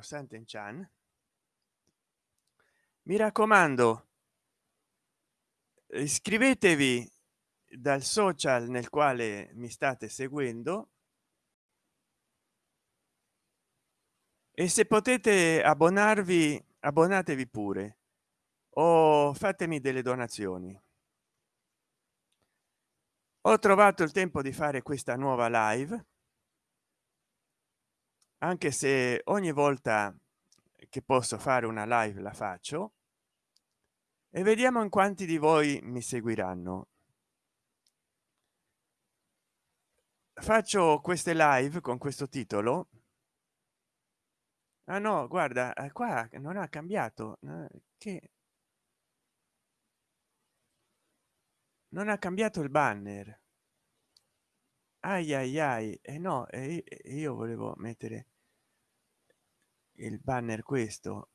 Santen Chan. Mi raccomando iscrivetevi dal social nel quale mi state seguendo. E se potete abbonarvi abbonatevi pure. O fatemi delle donazioni. Ho trovato il tempo di fare questa nuova live anche se ogni volta che posso fare una live la faccio. E vediamo in quanti di voi mi seguiranno. Faccio queste live con questo titolo. Ah no guarda eh, qua non ha cambiato che non ha cambiato il banner. Ai ai ai e eh no e io volevo mettere il banner questo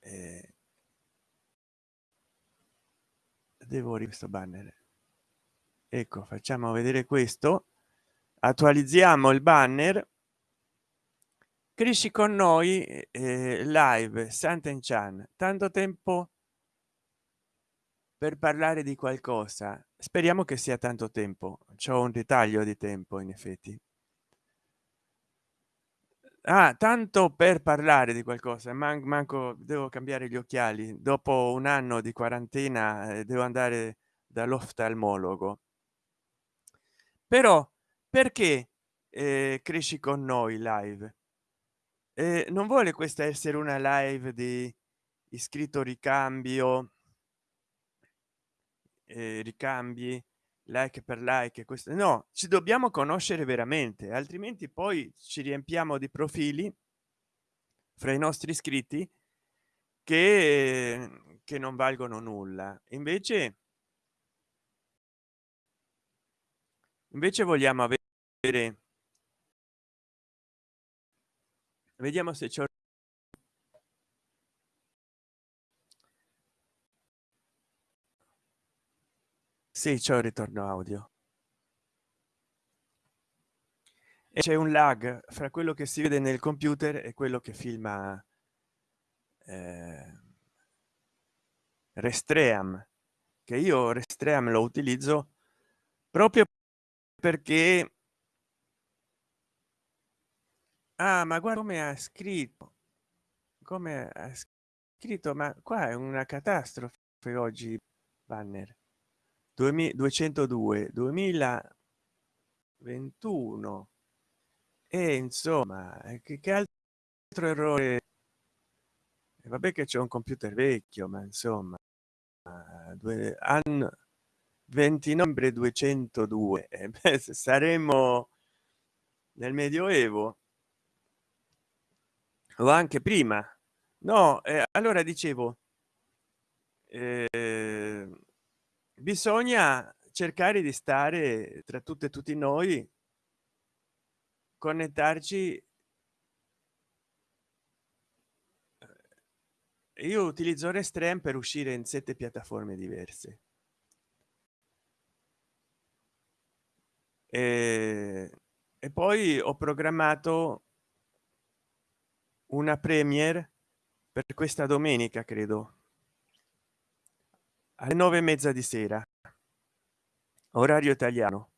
eh, devo questo banner. Ecco facciamo vedere questo. Attualizziamo il banner. Cresci con noi eh, live santen chan. Tanto tempo per parlare di qualcosa. Speriamo che sia tanto tempo. C'è un ritaglio di tempo in effetti ah, tanto per parlare di qualcosa man manco devo cambiare gli occhiali. Dopo un anno di quarantena eh, devo andare dall'oftalmologo. Però perché eh, cresci con noi live? Eh, non vuole questa essere una live di iscritto ricambio eh, ricambi like per like questo no ci dobbiamo conoscere veramente altrimenti poi ci riempiamo di profili fra i nostri iscritti che che non valgono nulla. Invece invece vogliamo avere vediamo se c'è sì c'è il ritorno audio. E c'è un lag fra quello che si vede nel computer e quello che filma eh, restream che io restream lo utilizzo proprio perché ah ma guarda come ha scritto come ha scritto ma qua è una catastrofe oggi banner 2202 2021 e insomma che, che altro errore? E vabbè che c'è un computer vecchio ma insomma due anno 20 novembre 202 e beh, saremo nel medioevo o anche prima. No eh, allora dicevo eh, bisogna cercare di stare tra tutte e tutti noi connetterci io utilizzo restream per uscire in sette piattaforme diverse. E, e poi ho programmato una premiere per questa domenica credo alle nove e mezza di sera. Orario italiano.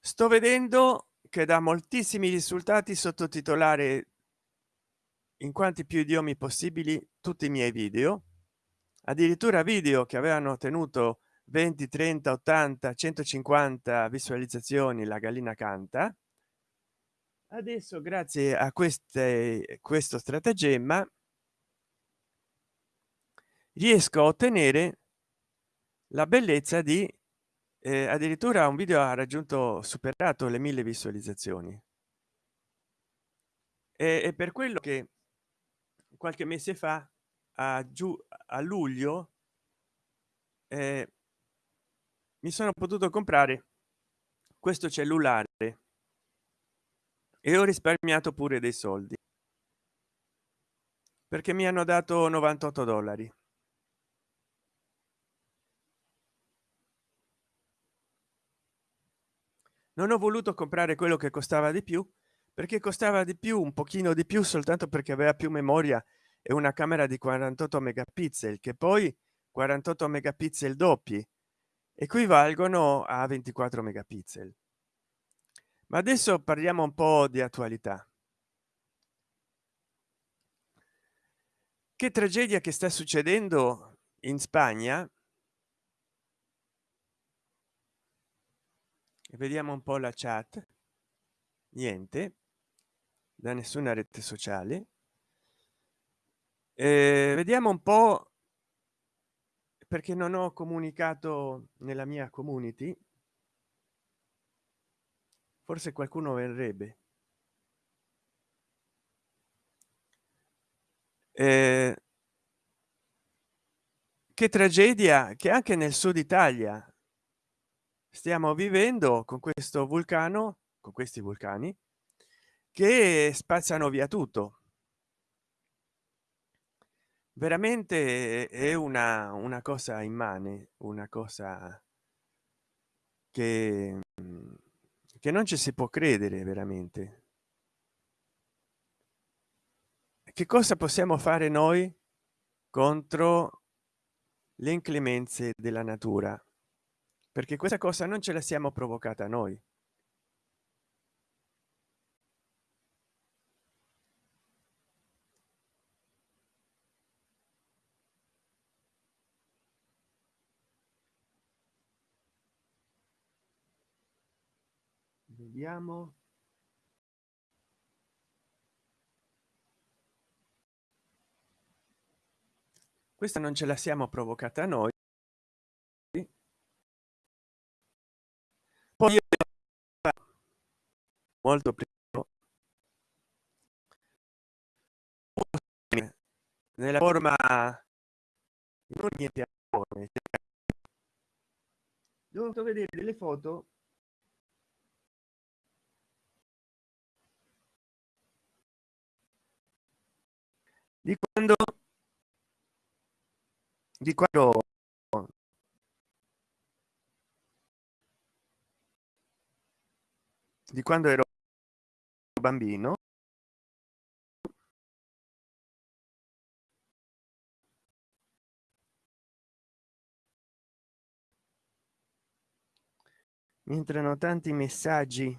Sto vedendo che da moltissimi risultati sottotitolare in quanti più idiomi possibili tutti i miei video. Addirittura video che avevano ottenuto 20 30 80 150 visualizzazioni la gallina canta. Adesso grazie a queste questo stratagemma riesco a ottenere la bellezza di eh, addirittura un video ha raggiunto superato le mille visualizzazioni. E, e per quello che qualche mese fa a giù a luglio eh, mi sono potuto comprare questo cellulare e ho risparmiato pure dei soldi perché mi hanno dato 98 dollari non ho voluto comprare quello che costava di più perché costava di più un pochino di più soltanto perché aveva più memoria e una camera di 48 megapixel che poi 48 megapixel doppi equivalgono a 24 megapixel. Ma adesso parliamo un po di attualità. Che tragedia che sta succedendo in spagna vediamo un po la chat. Niente. Da nessuna rete sociale. Eh, vediamo un po perché non ho comunicato nella mia community. Forse qualcuno verrebbe. Eh, che tragedia che anche nel sud italia stiamo vivendo con questo vulcano con questi vulcani che spazzano via tutto. Veramente è una una cosa immane una cosa che che non ci si può credere veramente. Che cosa possiamo fare noi contro le inclemenze della natura perché questa cosa non ce la siamo provocata noi. Vediamo. Questa non ce la siamo provocata noi poi molto prima. Nella forma non niente dovuto vedere delle foto. Di quando di quando di quando ero bambino. Mi entrano tanti messaggi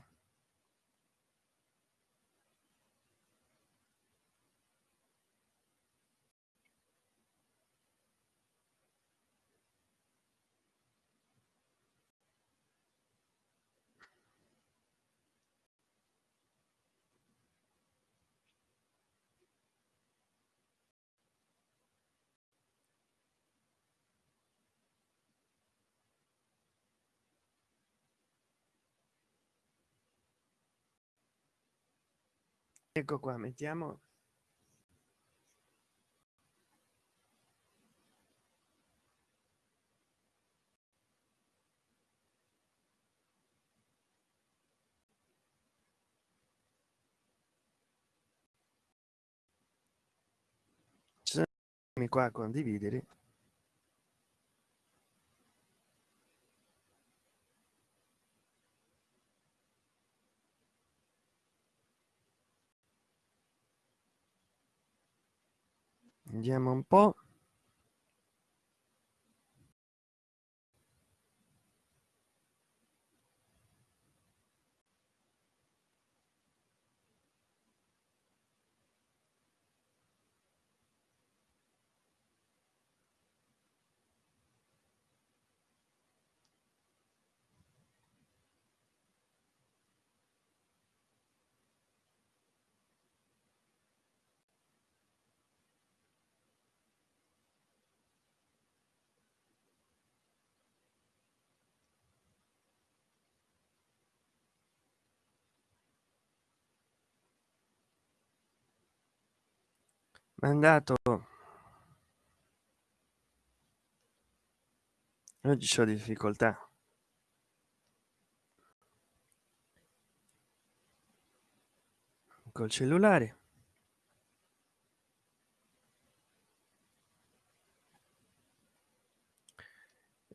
ecco qua mettiamo. Qua condividere andiamo un po mandato oggi ho difficoltà. Col cellulare.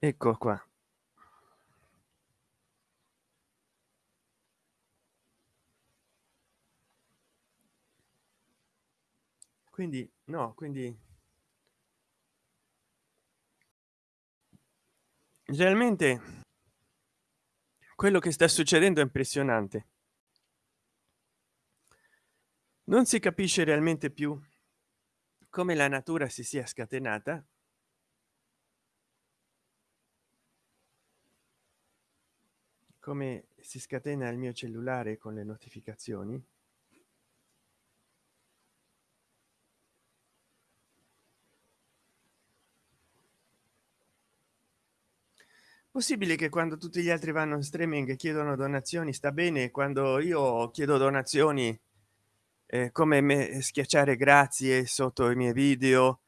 Ecco qua quindi no quindi realmente quello che sta succedendo è impressionante. Non si capisce realmente più come la natura si sia scatenata. Come si scatena il mio cellulare con le notificazioni possibile che quando tutti gli altri vanno in streaming chiedono donazioni sta bene quando io chiedo donazioni eh, come me schiacciare grazie sotto i miei video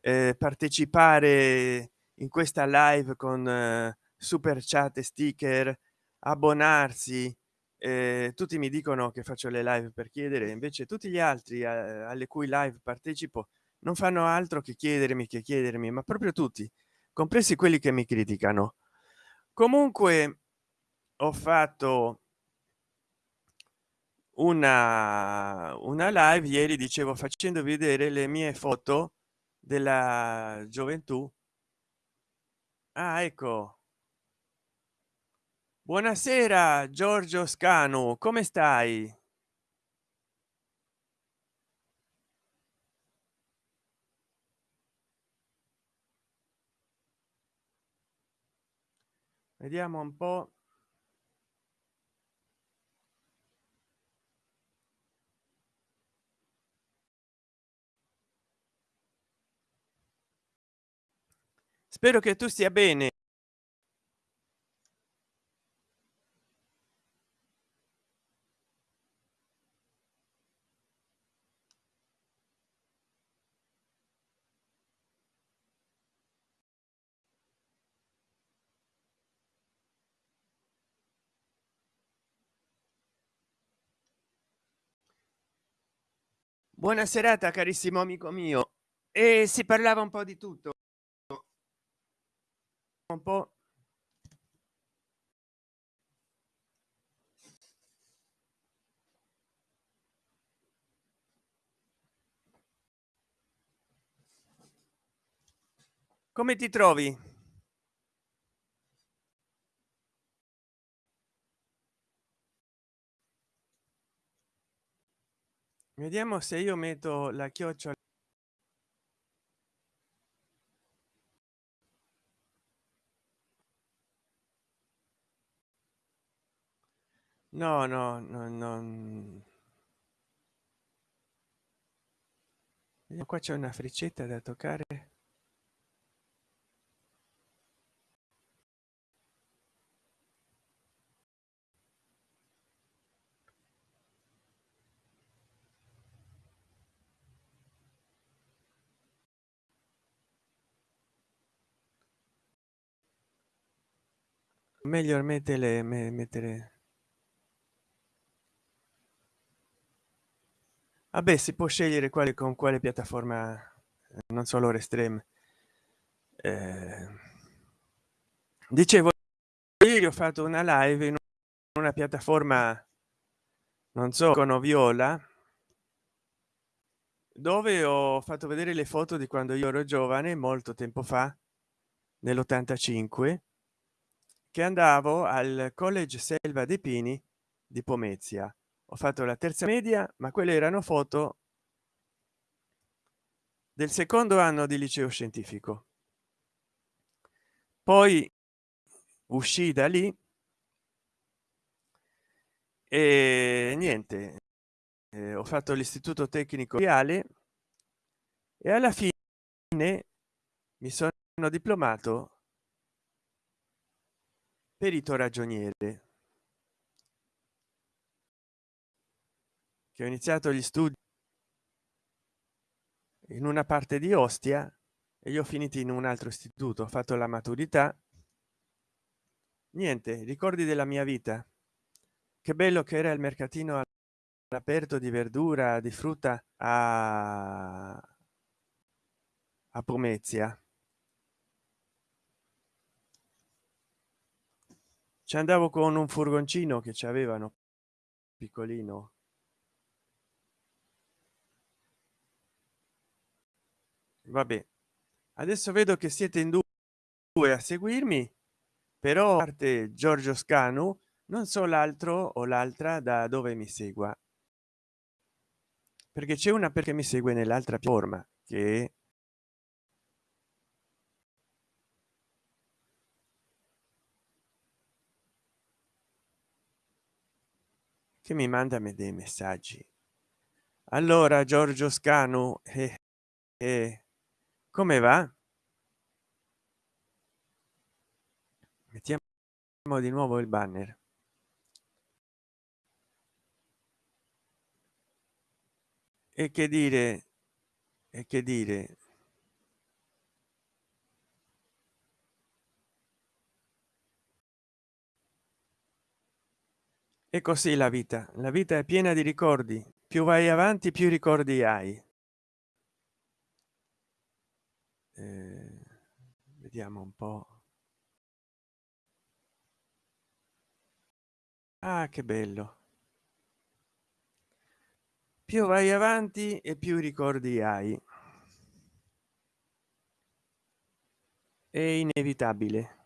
eh, partecipare in questa live con eh, super chat e sticker abbonarsi eh, tutti mi dicono che faccio le live per chiedere invece tutti gli altri eh, alle cui live partecipo non fanno altro che chiedermi che chiedermi ma proprio tutti compresi quelli che mi criticano comunque ho fatto una una live ieri dicevo facendo vedere le mie foto della gioventù. Ah ecco. Buonasera giorgio scanu come stai vediamo un po. Spero che tu stia bene buona serata carissimo amico mio. E si parlava un po di tutto. Un po. Come ti trovi vediamo se io metto la chiocciola no no no non qua c'è una freccetta da toccare meglio mettere mettere vabbè si può scegliere quale con quale piattaforma non solo restrem eh, dicevo ieri ho fatto una live in una piattaforma non so con viola dove ho fatto vedere le foto di quando io ero giovane molto tempo fa nell'85 che andavo al college selva dei pini di pomezia. Ho fatto la terza media ma quelle erano foto del secondo anno di liceo scientifico. Poi uscì da lì e niente eh, ho fatto l'istituto tecnico reale e alla fine mi sono diplomato perito ragioniere. Che ho iniziato gli studi in una parte di ostia e io ho finito in un altro istituto. Ho fatto la maturità. Niente ricordi della mia vita. Che bello che era il mercatino aperto di verdura di frutta a a pomezia ci andavo con un furgoncino che ci avevano piccolino. Vabbè adesso vedo che siete in due a seguirmi però parte giorgio scanu non so l'altro o l'altra da dove mi segua. Perché c'è una perché mi segue nell'altra forma che che mi manda me dei messaggi. Allora giorgio scanu eh, eh, come va? Mettiamo di nuovo il banner. E che dire e che dire e così la vita. La vita è piena di ricordi. Più vai avanti più ricordi hai. Eh, vediamo un po. Ah che bello. Più vai avanti e più ricordi hai. È inevitabile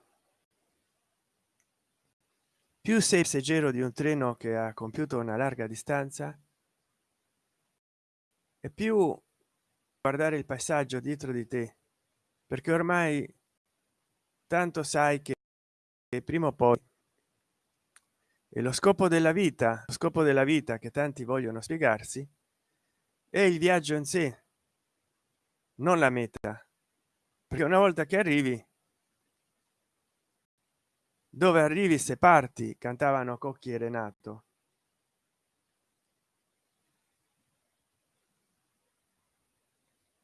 più sei passeggero di un treno che ha compiuto una larga distanza e più guardare il passaggio dietro di te perché ormai tanto sai che prima o poi e lo scopo della vita lo scopo della vita che tanti vogliono spiegarsi è il viaggio in sé non la meta perché una volta che arrivi dove arrivi se parti? cantavano cocchi e renato.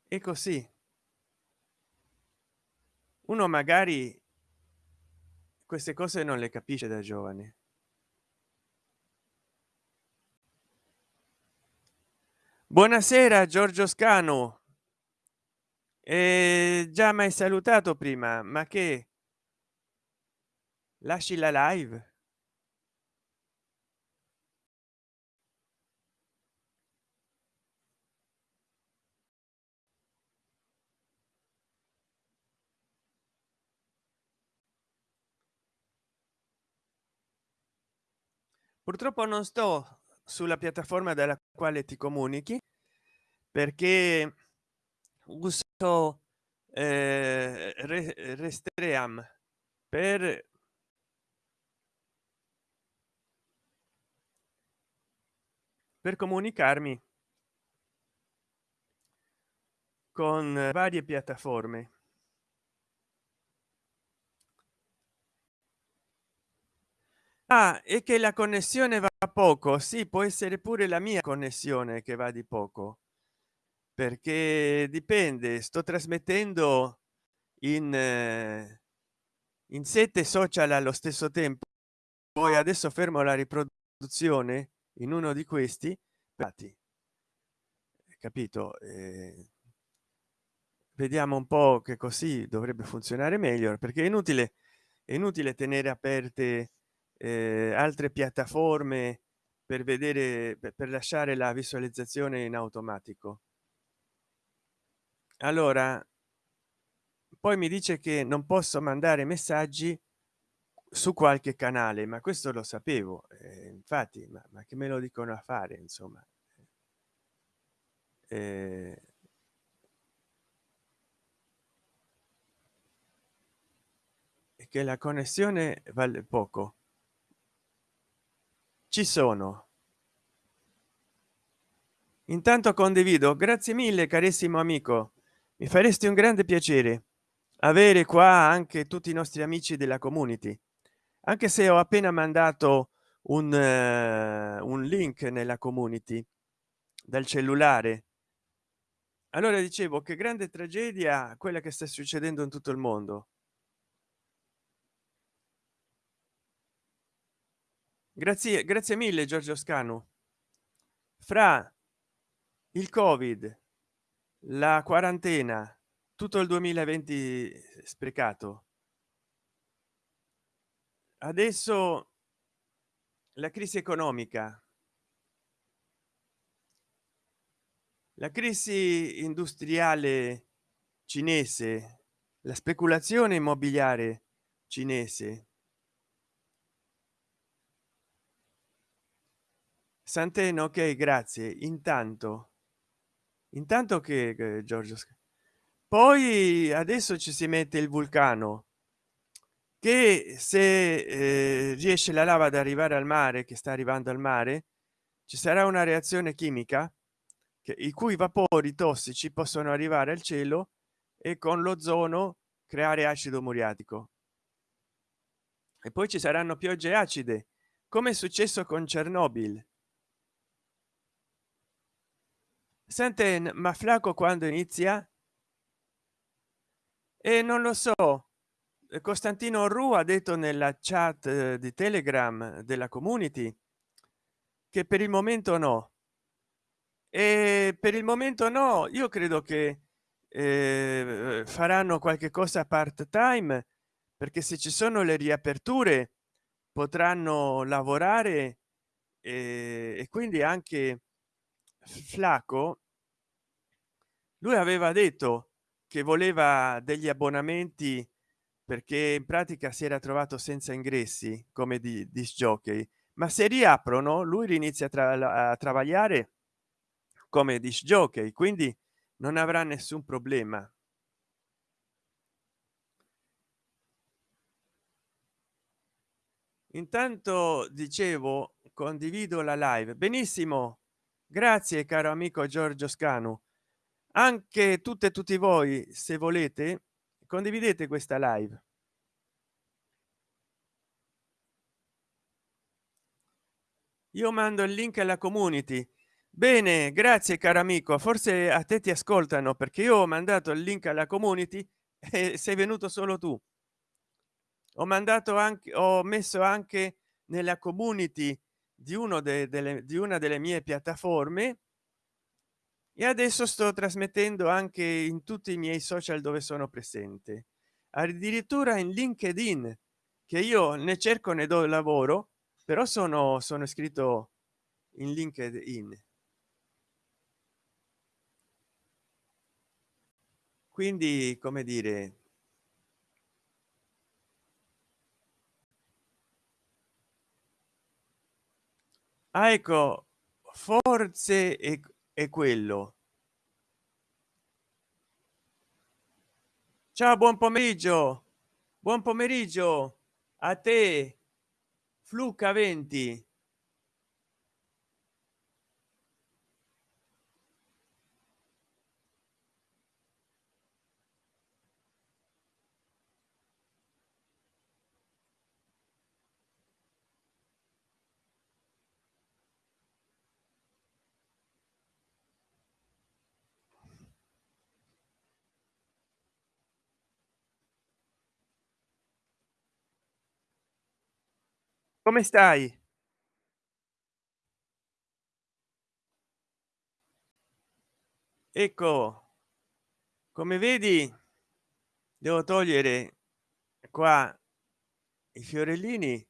E così. Uno magari queste cose non le capisce da giovane. Buonasera giorgio scano e già mai salutato prima ma che lasci la live. Purtroppo non sto sulla piattaforma dalla quale ti comunichi perché uso eh, restream per per comunicarmi con varie piattaforme. Ah, e che la connessione va poco? Sì può essere pure la mia connessione che va di poco perché dipende sto trasmettendo in eh, in sette social allo stesso tempo. Poi adesso fermo la riproduzione in uno di questi dati capito? Eh, vediamo un po che così dovrebbe funzionare meglio perché è inutile è inutile tenere aperte eh, altre piattaforme per vedere per lasciare la visualizzazione in automatico. Allora poi mi dice che non posso mandare messaggi su qualche canale ma questo lo sapevo eh, infatti ma, ma, che me lo dicono a fare insomma. Eh, che la connessione vale poco. Ci sono. Intanto condivido. Grazie mille carissimo amico. Mi faresti un grande piacere avere qua anche tutti i nostri amici della community anche se ho appena mandato un, uh, un link nella community dal cellulare. Allora dicevo che grande tragedia quella che sta succedendo in tutto il mondo. Grazie grazie mille giorgio scanu. Fra il covid la quarantena tutto il 2020 sprecato adesso la crisi economica. La crisi industriale cinese la speculazione immobiliare cinese. Santeno ok grazie. Intanto intanto che giorgio poi adesso ci si mette il vulcano che se eh, riesce la lava ad arrivare al mare che sta arrivando al mare ci sarà una reazione chimica che, i cui vapori tossici possono arrivare al cielo e con l'ozono creare acido muriatico. E poi ci saranno piogge acide come è successo con chernobyl. Sente ma flaco quando inizia? E non lo so costantino ru ha detto nella chat eh, di telegram della community che per il momento no. E per il momento no io credo che eh, faranno qualche cosa part time perché se ci sono le riaperture potranno lavorare e, e quindi anche flaco lui aveva detto che voleva degli abbonamenti perché in pratica si era trovato senza ingressi come di disc jockey ma se riaprono lui inizia a, tra a travagliare come disc jockey quindi non avrà nessun problema. Intanto dicevo condivido la live. Benissimo grazie caro amico giorgio scanu. Anche tutte e tutti voi se volete condividete questa live. Io mando il link alla community. Bene grazie caro amico. Forse a te ti ascoltano perché io ho mandato il link alla community e sei venuto solo tu. Ho mandato anche ho messo anche nella community di uno de, delle, di una delle mie piattaforme e adesso sto trasmettendo anche in tutti i miei social dove sono presente. Addirittura in linkedin che io ne cerco ne do lavoro però sono sono iscritto in linkedin. Quindi come dire ah, ecco forse è, è quello. Ciao buon pomeriggio. Buon pomeriggio. A te. Fluca 20 come stai? Ecco come vedi devo togliere qua i fiorellini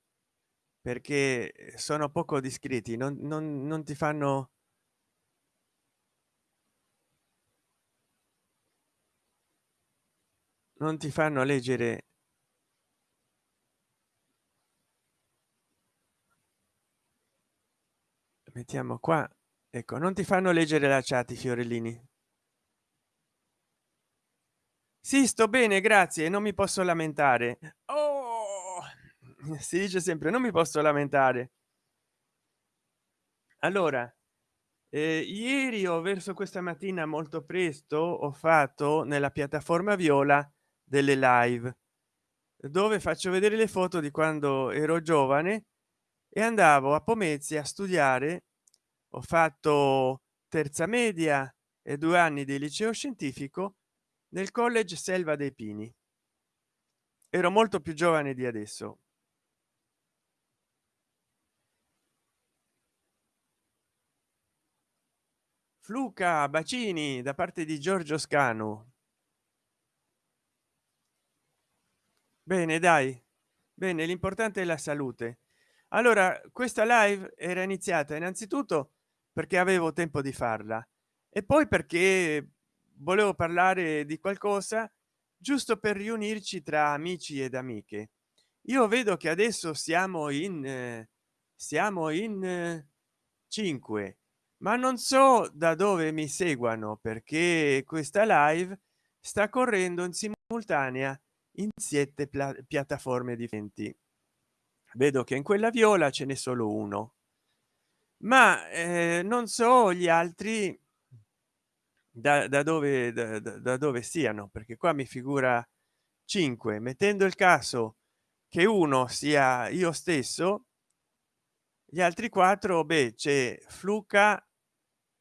perché sono poco discreti non, non, non ti fanno non ti fanno leggere mettiamo qua. Ecco non ti fanno leggere la chat i fiorellini. Sì sto bene grazie non mi posso lamentare. Oh! si dice sempre non mi posso lamentare. Allora eh, ieri o verso questa mattina molto presto ho fatto nella piattaforma viola delle live dove faccio vedere le foto di quando ero giovane e andavo a pomezia a studiare ho fatto terza media e due anni di liceo scientifico nel college selva dei pini. Ero molto più giovane di adesso. Fluca bacini da parte di giorgio scanu. Bene dai. Bene l'importante è la salute. Allora questa live era iniziata innanzitutto perché avevo tempo di farla. E poi perché volevo parlare di qualcosa giusto per riunirci tra amici ed amiche. Io vedo che adesso siamo in eh, siamo in eh, 5 ma non so da dove mi seguano perché questa live sta correndo in simultanea in siete piattaforme differenti. Vedo che in quella viola ce n'è solo uno ma eh, non so gli altri da, da dove da, da dove siano perché qua mi figura 5 mettendo il caso che uno sia io stesso gli altri quattro beh c'è fluca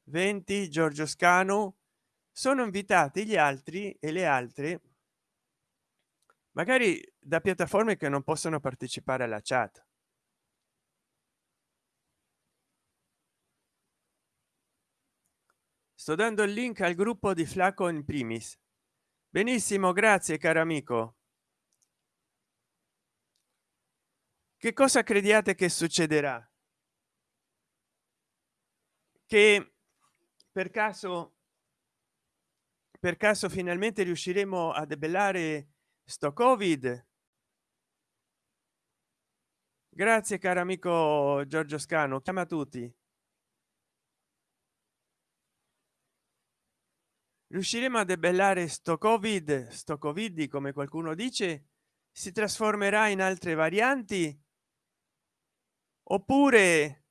20 giorgio scano sono invitati gli altri e le altre magari da piattaforme che non possono partecipare alla chat sto dando il link al gruppo di flaco in primis. Benissimo grazie caro amico. Che cosa crediate che succederà? Che per caso per caso finalmente riusciremo a debellare sto covid? Grazie caro amico giorgio scano chiama tutti riusciremo a debellare sto covid sto covid come qualcuno dice? Si trasformerà in altre varianti? Oppure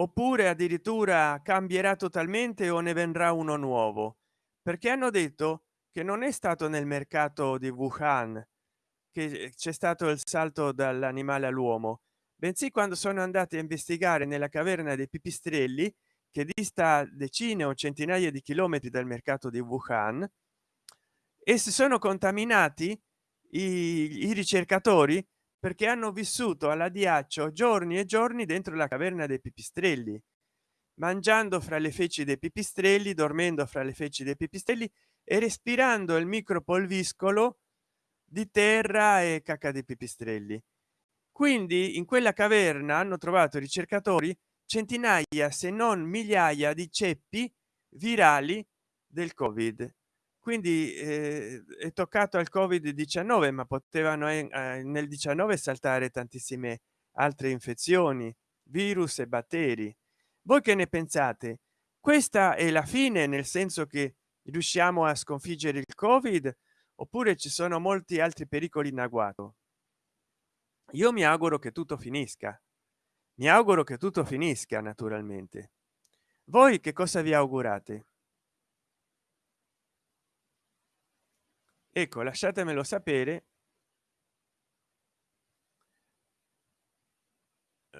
oppure addirittura cambierà totalmente o ne vendrà uno nuovo? Perché hanno detto che non è stato nel mercato di wuhan che c'è stato il salto dall'animale all'uomo bensì quando sono andati a investigare nella caverna dei pipistrelli che dista decine o centinaia di chilometri dal mercato di wuhan e si sono contaminati i, i ricercatori perché hanno vissuto alla diaccio giorni e giorni dentro la caverna dei pipistrelli mangiando fra le feci dei pipistrelli dormendo fra le feci dei pipistrelli e respirando il micropolviscolo di terra e cacca dei pipistrelli. Quindi in quella caverna hanno trovato ricercatori centinaia se non migliaia di ceppi virali del covid. Quindi eh, è toccato al covid 19 ma potevano eh, nel 19 saltare tantissime altre infezioni virus e batteri. Voi che ne pensate? Questa è la fine nel senso che riusciamo a sconfiggere il covid oppure ci sono molti altri pericoli in agguato? Io mi auguro che tutto finisca mi auguro che tutto finisca naturalmente. Voi che cosa vi augurate? Ecco lasciatemelo sapere.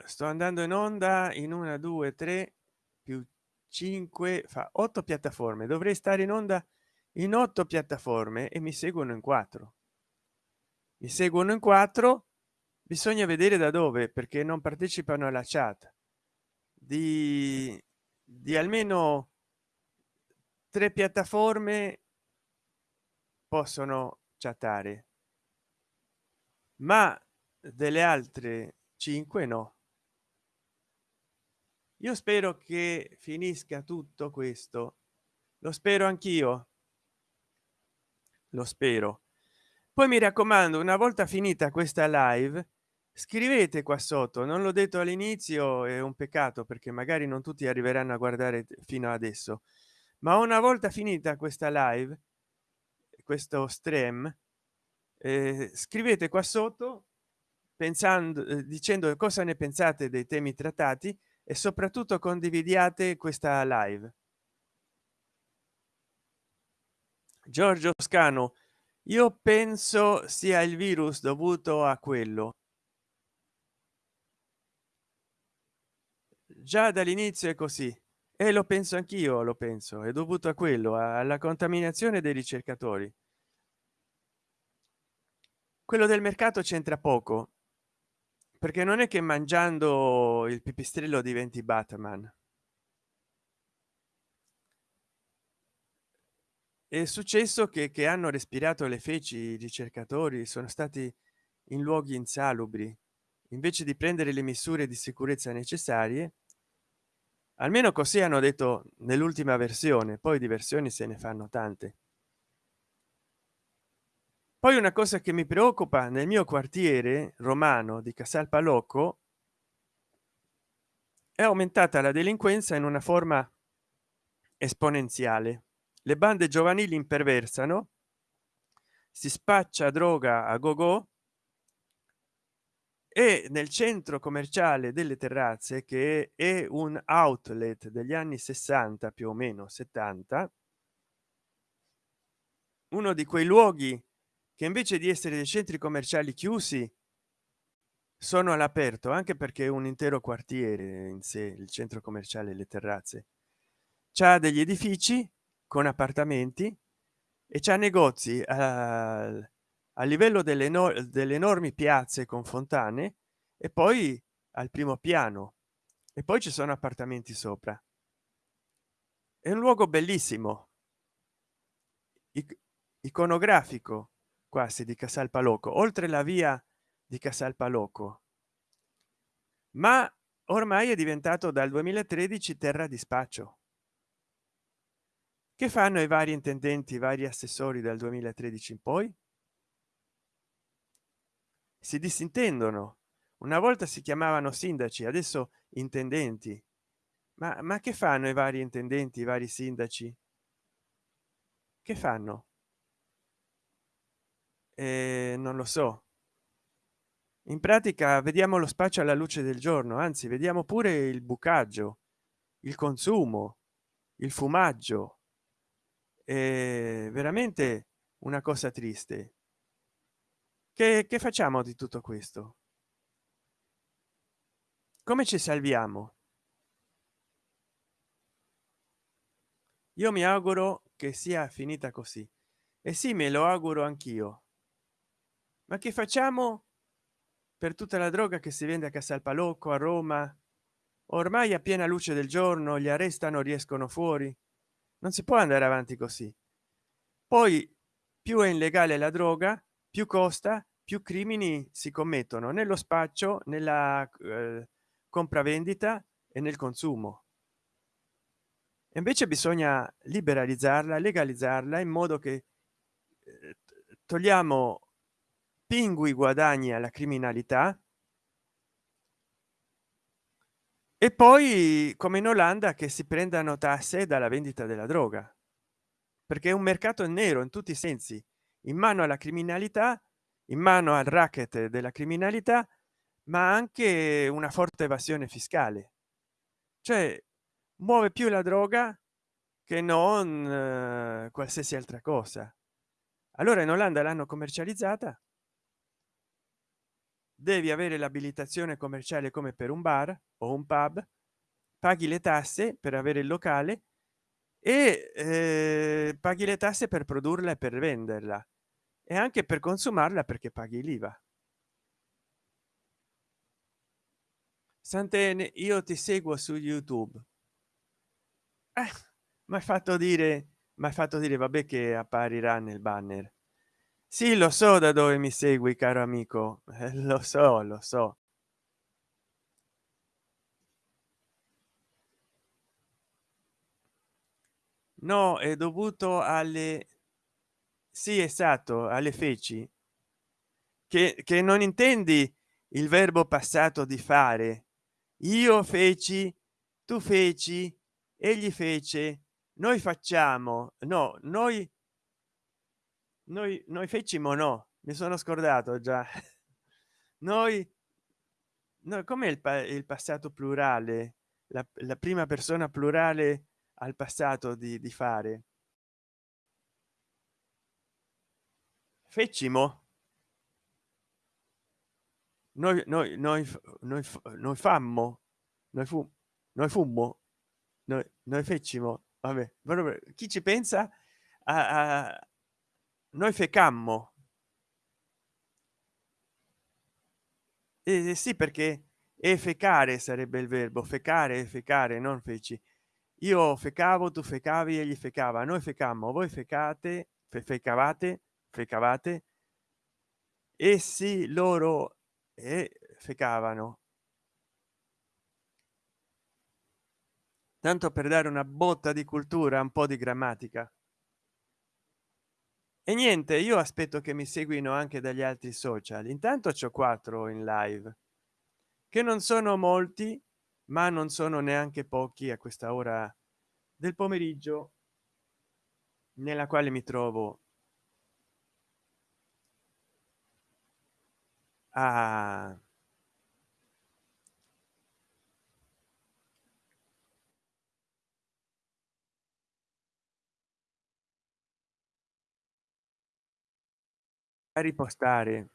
Sto andando in onda in una due tre più 5 fa 8 piattaforme. Dovrei stare in onda in otto piattaforme e mi seguono in quattro. Mi seguono in quattro bisogna vedere da dove perché non partecipano alla chat. Di, di almeno tre piattaforme possono chattare. Ma delle altre 5 no. Io spero che finisca tutto questo. Lo spero anch'io. Lo spero. Poi mi raccomando una volta finita questa live scrivete qua sotto non l'ho detto all'inizio è un peccato perché magari non tutti arriveranno a guardare fino adesso ma una volta finita questa live questo stream eh, scrivete qua sotto pensando eh, dicendo cosa ne pensate dei temi trattati e soprattutto condividiate questa live. Giorgio scano io penso sia il virus dovuto a quello già dall'inizio è così. E lo penso anch'io lo penso. È dovuto a quello alla contaminazione dei ricercatori. Quello del mercato c'entra poco perché non è che mangiando il pipistrello diventi batman. È successo che, che hanno respirato le feci i ricercatori sono stati in luoghi insalubri. Invece di prendere le misure di sicurezza necessarie almeno così hanno detto nell'ultima versione poi di versioni se ne fanno tante. Poi una cosa che mi preoccupa nel mio quartiere romano di casal palocco è aumentata la delinquenza in una forma esponenziale. Le bande giovanili imperversano si spaccia droga a go go e nel centro commerciale delle terrazze che è un outlet degli anni 60 più o meno 70 uno di quei luoghi che invece di essere dei centri commerciali chiusi sono all'aperto anche perché un intero quartiere in sé il centro commerciale le terrazze. C'ha degli edifici con appartamenti e c'è negozi a, a livello delle, no, delle enormi piazze con fontane e poi al primo piano. E poi ci sono appartamenti sopra. È un luogo bellissimo. Iconografico quasi di casal palocco oltre la via di casal palocco ma ormai è diventato dal 2013 terra di spaccio. Che fanno i vari intendenti i vari assessori dal 2013 in poi si disintendono. Una volta si chiamavano sindaci adesso intendenti. Ma, ma che fanno i vari intendenti i vari sindaci? Che fanno? Eh, non lo so. In pratica vediamo lo spaccio alla luce del giorno anzi vediamo pure il bucaggio il consumo il fumaggio. È veramente una cosa triste che, che facciamo di tutto questo? Come ci salviamo? Io mi auguro che sia finita così. E sì me lo auguro anch'io. Ma che facciamo per tutta la droga che si vende a casal palocco a roma? Ormai a piena luce del giorno li arrestano riescono fuori. Non si può andare avanti così. Poi più è illegale la droga più costa più crimini si commettono nello spaccio nella eh, compravendita e nel consumo. Invece bisogna liberalizzarla legalizzarla in modo che eh, togliamo pingui guadagni alla criminalità e poi come in olanda che si prendano tasse dalla vendita della droga. Perché è un mercato nero in tutti i sensi. In mano alla criminalità in mano al racket della criminalità ma anche una forte evasione fiscale. Cioè muove più la droga che non eh, qualsiasi altra cosa. Allora in olanda l'hanno commercializzata. Devi avere l'abilitazione commerciale come per un bar o un pub paghi le tasse per avere il locale e eh, paghi le tasse per produrla e per venderla e anche per consumarla perché paghi l'iva. Santene io ti seguo su youtube. Eh, mi hai fatto dire mi hai fatto dire vabbè che apparirà nel banner. Sì lo so da dove mi segui caro amico. Eh, lo so lo so. No è dovuto alle sì esatto alle feci. Che, che non intendi il verbo passato di fare. Io feci tu feci egli fece noi facciamo. No noi noi noi fecimo no. Mi sono scordato già. Noi no come il, il passato plurale? La, la, prima persona plurale al passato di, di fare fecimo noi noi noi noi, noi fammo noi fu noi fummo noi, noi fecimo vabbè chi ci pensa a, a noi fecammo eh, sì perché e fecare sarebbe il verbo fecare fecare non feci. Io fecavo tu fecavi e gli fecava noi fecammo voi fecate fe fecavate fecavate? Essi loro e fecavano. Tanto per dare una botta di cultura un po di grammatica. E niente io aspetto che mi seguino anche dagli altri social. Intanto c'ho quattro in live che non sono molti ma non sono neanche pochi a questa ora del pomeriggio nella quale mi trovo a a ripostare.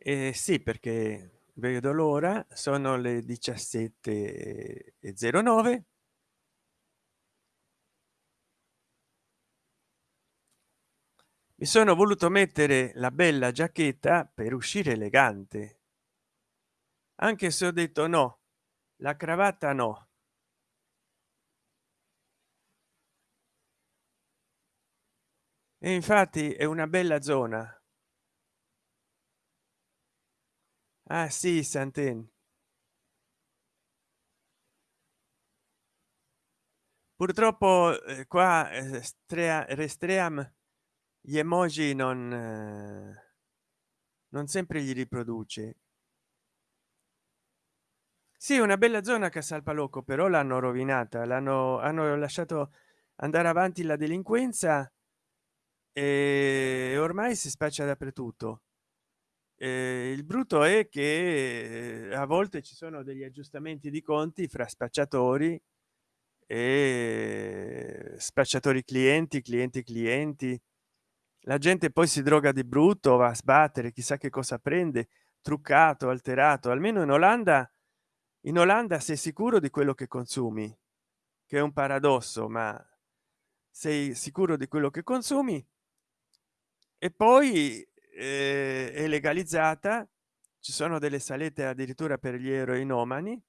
Eh sì perché vedo l'ora sono le 17 e 09 mi sono voluto mettere la bella giacchetta per uscire elegante. Anche se ho detto no la cravatta no. E infatti è una bella zona. Ah sì santen purtroppo eh, qua eh, strea, restream gli emoji non eh, non sempre gli riproduce. Sì una bella zona casalpalocco però l'hanno rovinata l'hanno hanno lasciato andare avanti la delinquenza e ormai si spaccia dappertutto. Eh, il brutto è che a volte ci sono degli aggiustamenti di conti fra spacciatori e spacciatori clienti clienti clienti la gente poi si droga di brutto va a sbattere chissà che cosa prende truccato alterato. Almeno in olanda in olanda sei sicuro di quello che consumi che è un paradosso ma sei sicuro di quello che consumi. E poi eh, è legalizzata ci sono delle salette addirittura per gli eroinomani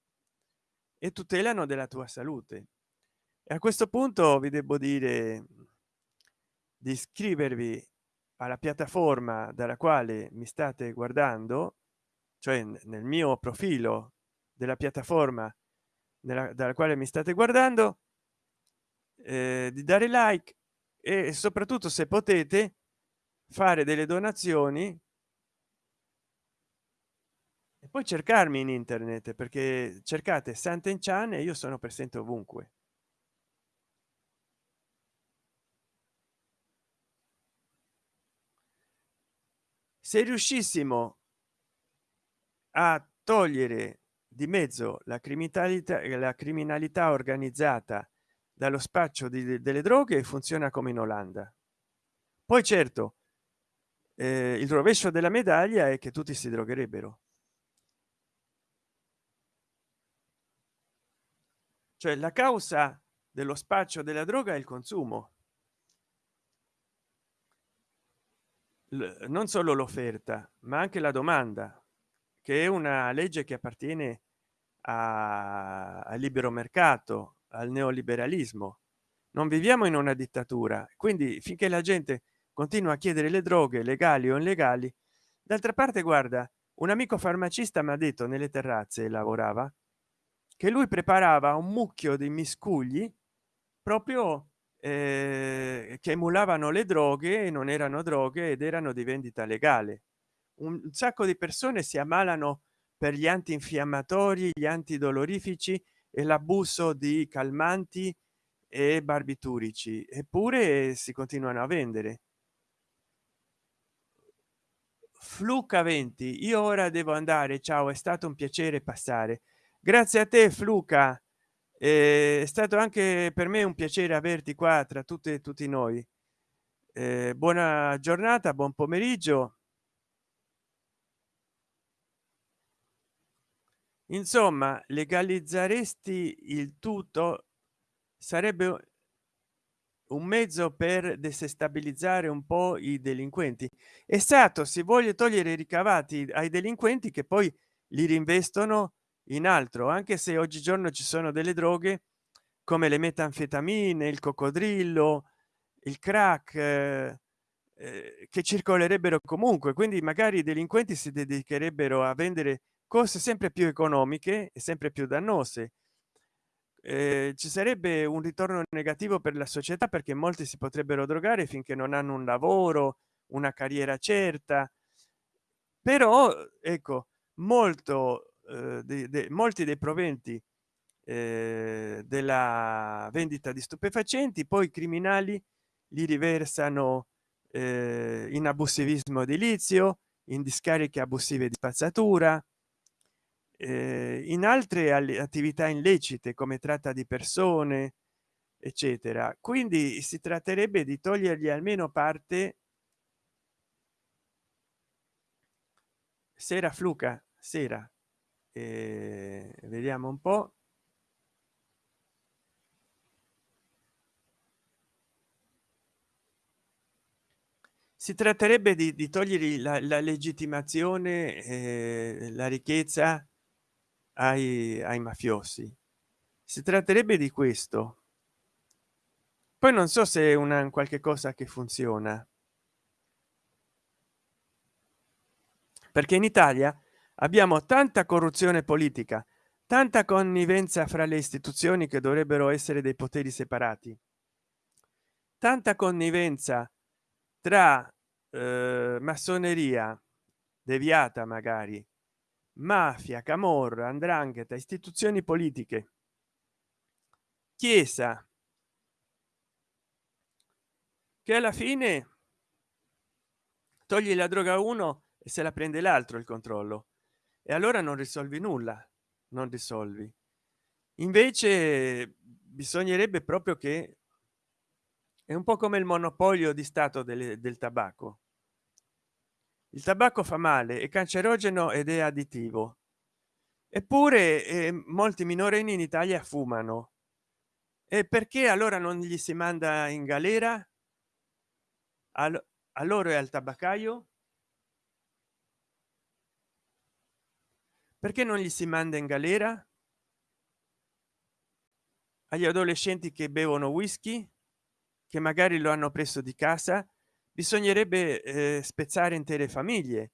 e tutelano della tua salute. E a questo punto vi devo dire di iscrivervi alla piattaforma dalla quale mi state guardando cioè nel mio profilo della piattaforma nella, dalla quale mi state guardando eh, di dare like e soprattutto se potete fare delle donazioni e poi cercarmi in internet perché cercate Sant'Enchan e io sono presente ovunque se riuscissimo a togliere di mezzo la criminalità la criminalità organizzata dallo spaccio di, delle droghe funziona come in olanda. Poi certo eh, il rovescio della medaglia è che tutti si drogherebbero. Cioè la causa dello spaccio della droga è il consumo non solo l'offerta ma anche la domanda che è una legge che appartiene al libero mercato al neoliberalismo. Non viviamo in una dittatura quindi finché la gente continua a chiedere le droghe legali o illegali d'altra parte guarda un amico farmacista mi ha detto nelle terrazze lavorava che lui preparava un mucchio di miscugli proprio eh, che emulavano le droghe e non erano droghe ed erano di vendita legale. Un sacco di persone si ammalano per gli antinfiammatori gli antidolorifici e l'abuso di calmanti e barbiturici eppure si continuano a vendere. Fluca 20 io ora devo andare ciao è stato un piacere passare. Grazie a te fluca è stato anche per me un piacere averti qua tra tutte e tutti noi. Eh, buona giornata buon pomeriggio. Insomma legalizzeresti il tutto? Sarebbe un mezzo per desestabilizzare un po i delinquenti. È stato si vuole togliere i ricavati ai delinquenti che poi li rinvestono in altro anche se oggigiorno ci sono delle droghe come le metanfetamine il coccodrillo il crack eh, eh, che circolerebbero comunque. Quindi magari i delinquenti si dedicherebbero a vendere cose sempre più economiche e sempre più dannose. Eh, ci sarebbe un ritorno negativo per la società perché molti si potrebbero drogare finché non hanno un lavoro una carriera certa. Però ecco molto eh, de, de, molti dei proventi eh, della vendita di stupefacenti poi i criminali li riversano eh, in abusivismo edilizio in discariche abusive di spazzatura eh, in altre attività illecite come tratta di persone eccetera. Quindi si tratterebbe di togliergli almeno parte sera fluca sera eh, vediamo un po. Si tratterebbe di, di togliere la, la legittimazione eh, la ricchezza ai, ai mafiosi. Si tratterebbe di questo. Poi non so se è una qualche cosa che funziona. Perché in italia abbiamo tanta corruzione politica tanta connivenza fra le istituzioni che dovrebbero essere dei poteri separati tanta connivenza tra eh, massoneria deviata magari mafia camorra andrangheta istituzioni politiche chiesa che alla fine togli la droga uno e se la prende l'altro il controllo e allora non risolvi nulla non risolvi. Invece bisognerebbe proprio che è un po come il monopolio di stato del, del tabacco. Il tabacco fa male è cancerogeno ed è additivo. Eppure eh, molti minorenni in italia fumano. E perché allora non gli si manda in galera? Al, a loro e al tabaccaio perché non gli si manda in galera? Agli adolescenti che bevono whisky che magari lo hanno preso di casa bisognerebbe eh, spezzare intere famiglie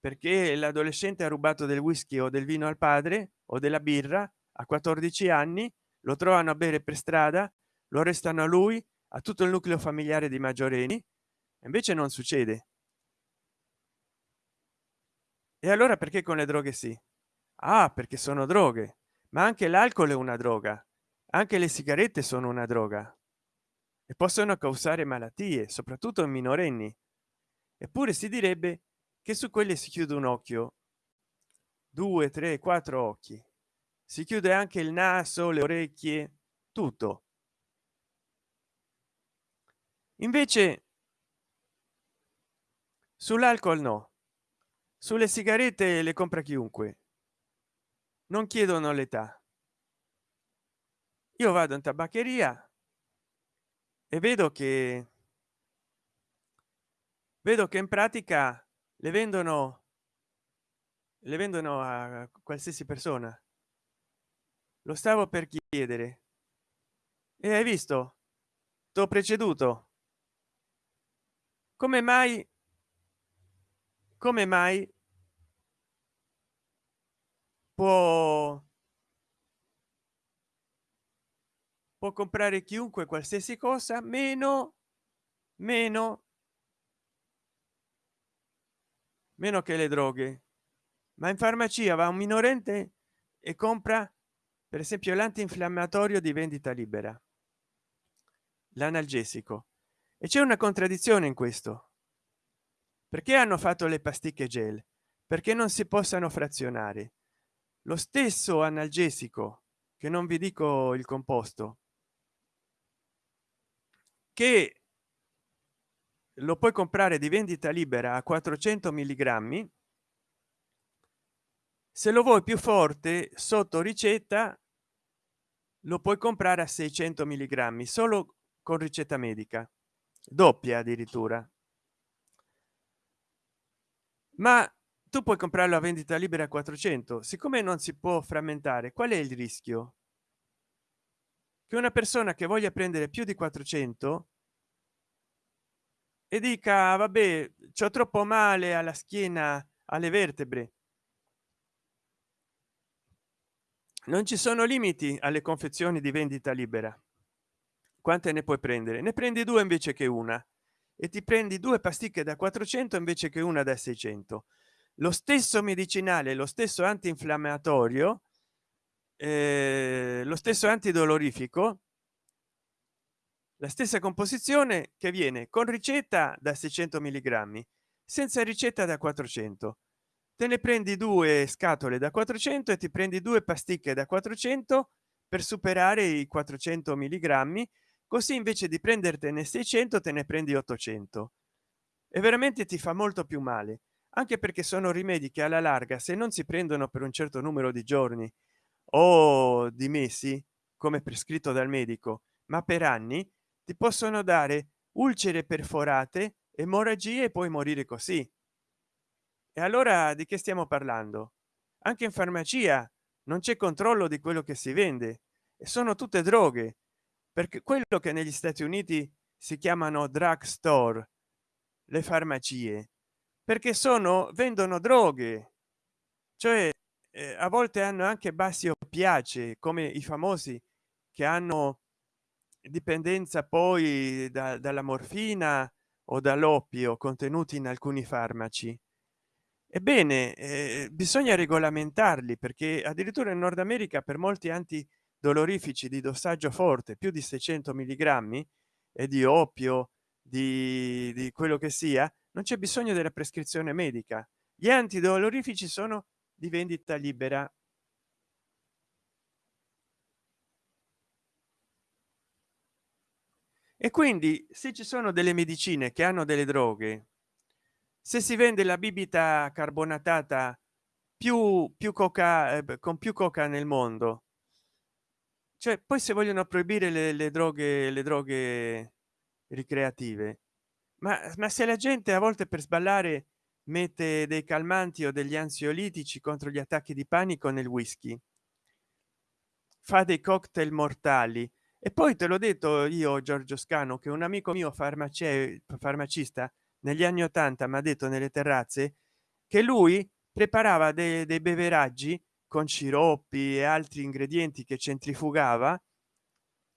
perché l'adolescente ha rubato del whisky o del vino al padre o della birra a 14 anni lo trovano a bere per strada lo restano a lui a tutto il nucleo familiare di maggiorenni invece non succede. E allora perché con le droghe sì ah perché sono droghe. Ma anche l'alcol è una droga. Anche le sigarette sono una droga. E possono causare malattie soprattutto in minorenni. Eppure si direbbe che su quelle si chiude un occhio. Due tre quattro occhi. Si chiude anche il naso le orecchie tutto. Invece sull'alcol no. Sulle sigarette le compra chiunque non chiedono l'età. Io vado in tabaccheria e vedo che vedo che in pratica le vendono le vendono a qualsiasi persona. Lo stavo per chiedere. E hai visto? T'ho preceduto. Come mai come mai può può comprare chiunque qualsiasi cosa meno meno meno che le droghe. Ma in farmacia va un minorente e compra per esempio l'antinfiammatorio di vendita libera l'analgesico. E c'è una contraddizione in questo. Perché hanno fatto le pasticche gel? Perché non si possano frazionare lo stesso analgesico che non vi dico il composto che lo puoi comprare di vendita libera a 400 milligrammi se lo vuoi più forte sotto ricetta lo puoi comprare a 600 milligrammi solo con ricetta medica doppia addirittura. Ma tu puoi comprarlo a vendita libera a 400 siccome non si può frammentare qual è il rischio? Che una persona che voglia prendere più di 400 e dica vabbè c'ho troppo male alla schiena alle vertebre. Non ci sono limiti alle confezioni di vendita libera. Quante ne puoi prendere? Ne prendi due invece che una. E ti prendi due pasticche da 400 invece che una da 600 lo stesso medicinale lo stesso antinfiammatorio eh, lo stesso antidolorifico la stessa composizione che viene con ricetta da 600 milligrammi senza ricetta da 400 te ne prendi due scatole da 400 e ti prendi due pasticche da 400 per superare i 400 milligrammi così invece di prendertene 600 te ne prendi 800 e veramente ti fa molto più male anche perché sono rimedi che alla larga se non si prendono per un certo numero di giorni o di mesi come prescritto dal medico ma per anni ti possono dare ulcere perforate emorragie e poi morire così. E allora di che stiamo parlando? Anche in farmacia non c'è controllo di quello che si vende e sono tutte droghe perché quello che negli stati uniti si chiamano drug store le farmacie perché sono vendono droghe. Cioè eh, a volte hanno anche bassi oppiace come i famosi che hanno dipendenza poi da, dalla morfina o dall'oppio contenuti in alcuni farmaci. Ebbene eh, bisogna regolamentarli perché addirittura in nord america per molti antidolorifici di dossaggio forte più di 600 milligrammi e di oppio di, di quello che sia non c'è bisogno della prescrizione medica. Gli antidolorifici sono di vendita libera. E quindi se ci sono delle medicine che hanno delle droghe se si vende la bibita carbonatata più più coca eh, con più coca nel mondo cioè poi se vogliono proibire le, le droghe le droghe ricreative ma, ma se la gente a volte per sballare mette dei calmanti o degli ansiolitici contro gli attacchi di panico nel whisky? Fa dei cocktail mortali. E poi te l'ho detto io giorgio scano che un amico mio farmace farmacista negli anni 80 mi ha detto nelle terrazze che lui preparava dei, dei beveraggi con sciroppi e altri ingredienti che centrifugava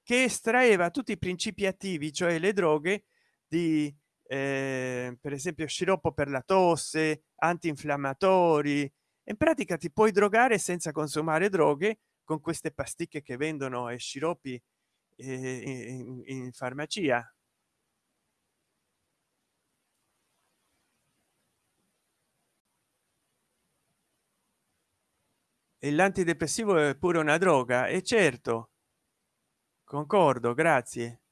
che estraeva tutti i principi attivi cioè le droghe di eh, per esempio sciroppo per la tosse antinfiammatori. In pratica ti puoi drogare senza consumare droghe con queste pasticche che vendono e sciroppi eh, in, in farmacia. E l'antidepressivo è pure una droga? E certo. Concordo grazie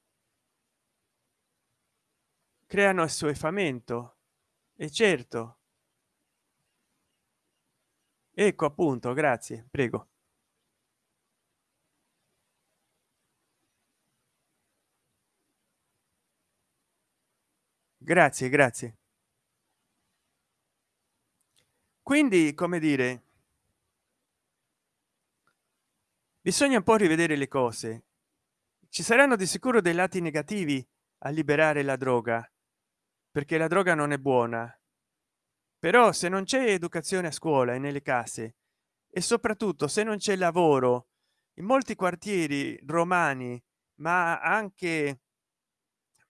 creano assuefamento. E certo. Ecco appunto grazie prego. Grazie grazie. Quindi come dire bisogna un po rivedere le cose. Ci saranno di sicuro dei lati negativi a liberare la droga perché la droga non è buona. Però se non c'è educazione a scuola e nelle case e soprattutto se non c'è lavoro in molti quartieri romani ma anche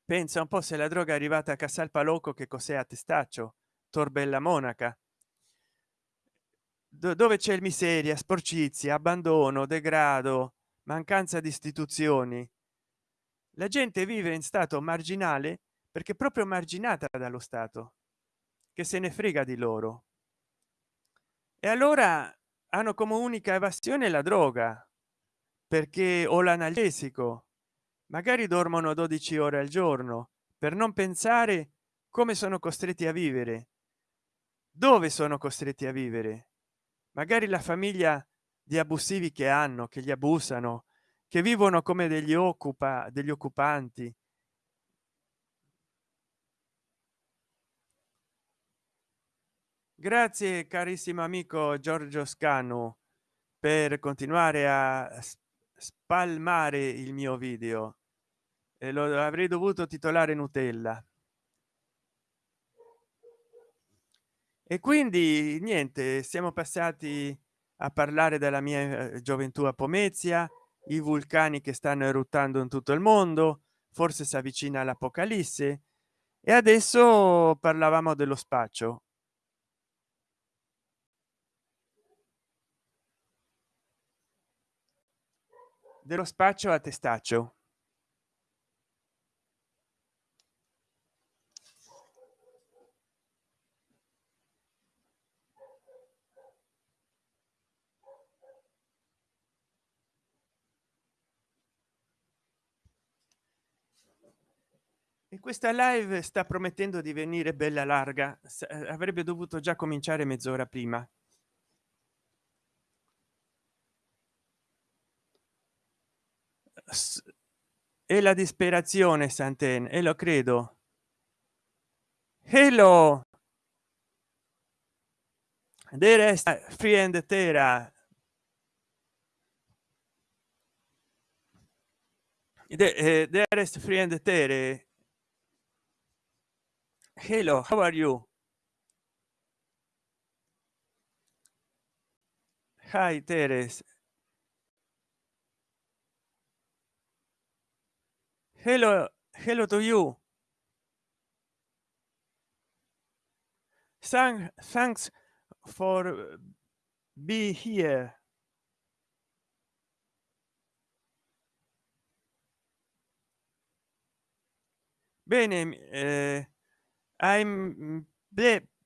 pensa un po se la droga è arrivata a casal palocco che cos'è a testaccio torbella monaca. Dove c'è miseria sporcizia abbandono degrado mancanza di istituzioni. La gente vive in stato marginale perché proprio marginata dallo stato che se ne frega di loro. E allora hanno come unica evasione la droga perché o l'analgesico magari dormono 12 ore al giorno per non pensare come sono costretti a vivere. Dove sono costretti a vivere? Magari la famiglia di abusivi che hanno che gli abusano che vivono come degli occupa degli occupanti grazie carissimo amico giorgio scanu per continuare a spalmare il mio video. E lo avrei dovuto titolare nutella. E quindi niente siamo passati a parlare della mia eh, gioventù a pomezia i vulcani che stanno eruttando in tutto il mondo forse si avvicina l'apocalisse e adesso parlavamo dello spaccio dello spaccio a testaccio. Questa live sta promettendo di venire bella larga. Eh, avrebbe dovuto già cominciare mezz'ora prima e la disperazione santen e lo credo. Hello! There is friend terra there is friend tere. Hello how are you? Hi teres hello hello to you. Thank, thanks for be here. Bene eh, i'm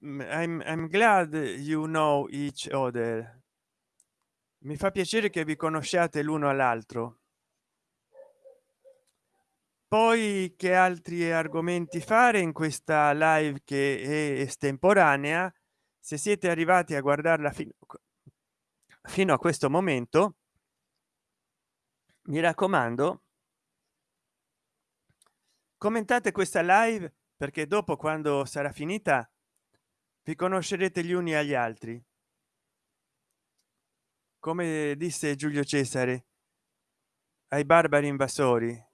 I'm, I'm glad you know each other. Mi fa piacere che vi conosciate l'uno all'altro poi che altri argomenti fare in questa live che è estemporanea? Se siete arrivati a guardarla fino, fino a questo momento mi raccomando commentate questa live perché dopo quando sarà finita vi conoscerete gli uni agli altri. Come disse giulio cesare ai barbari invasori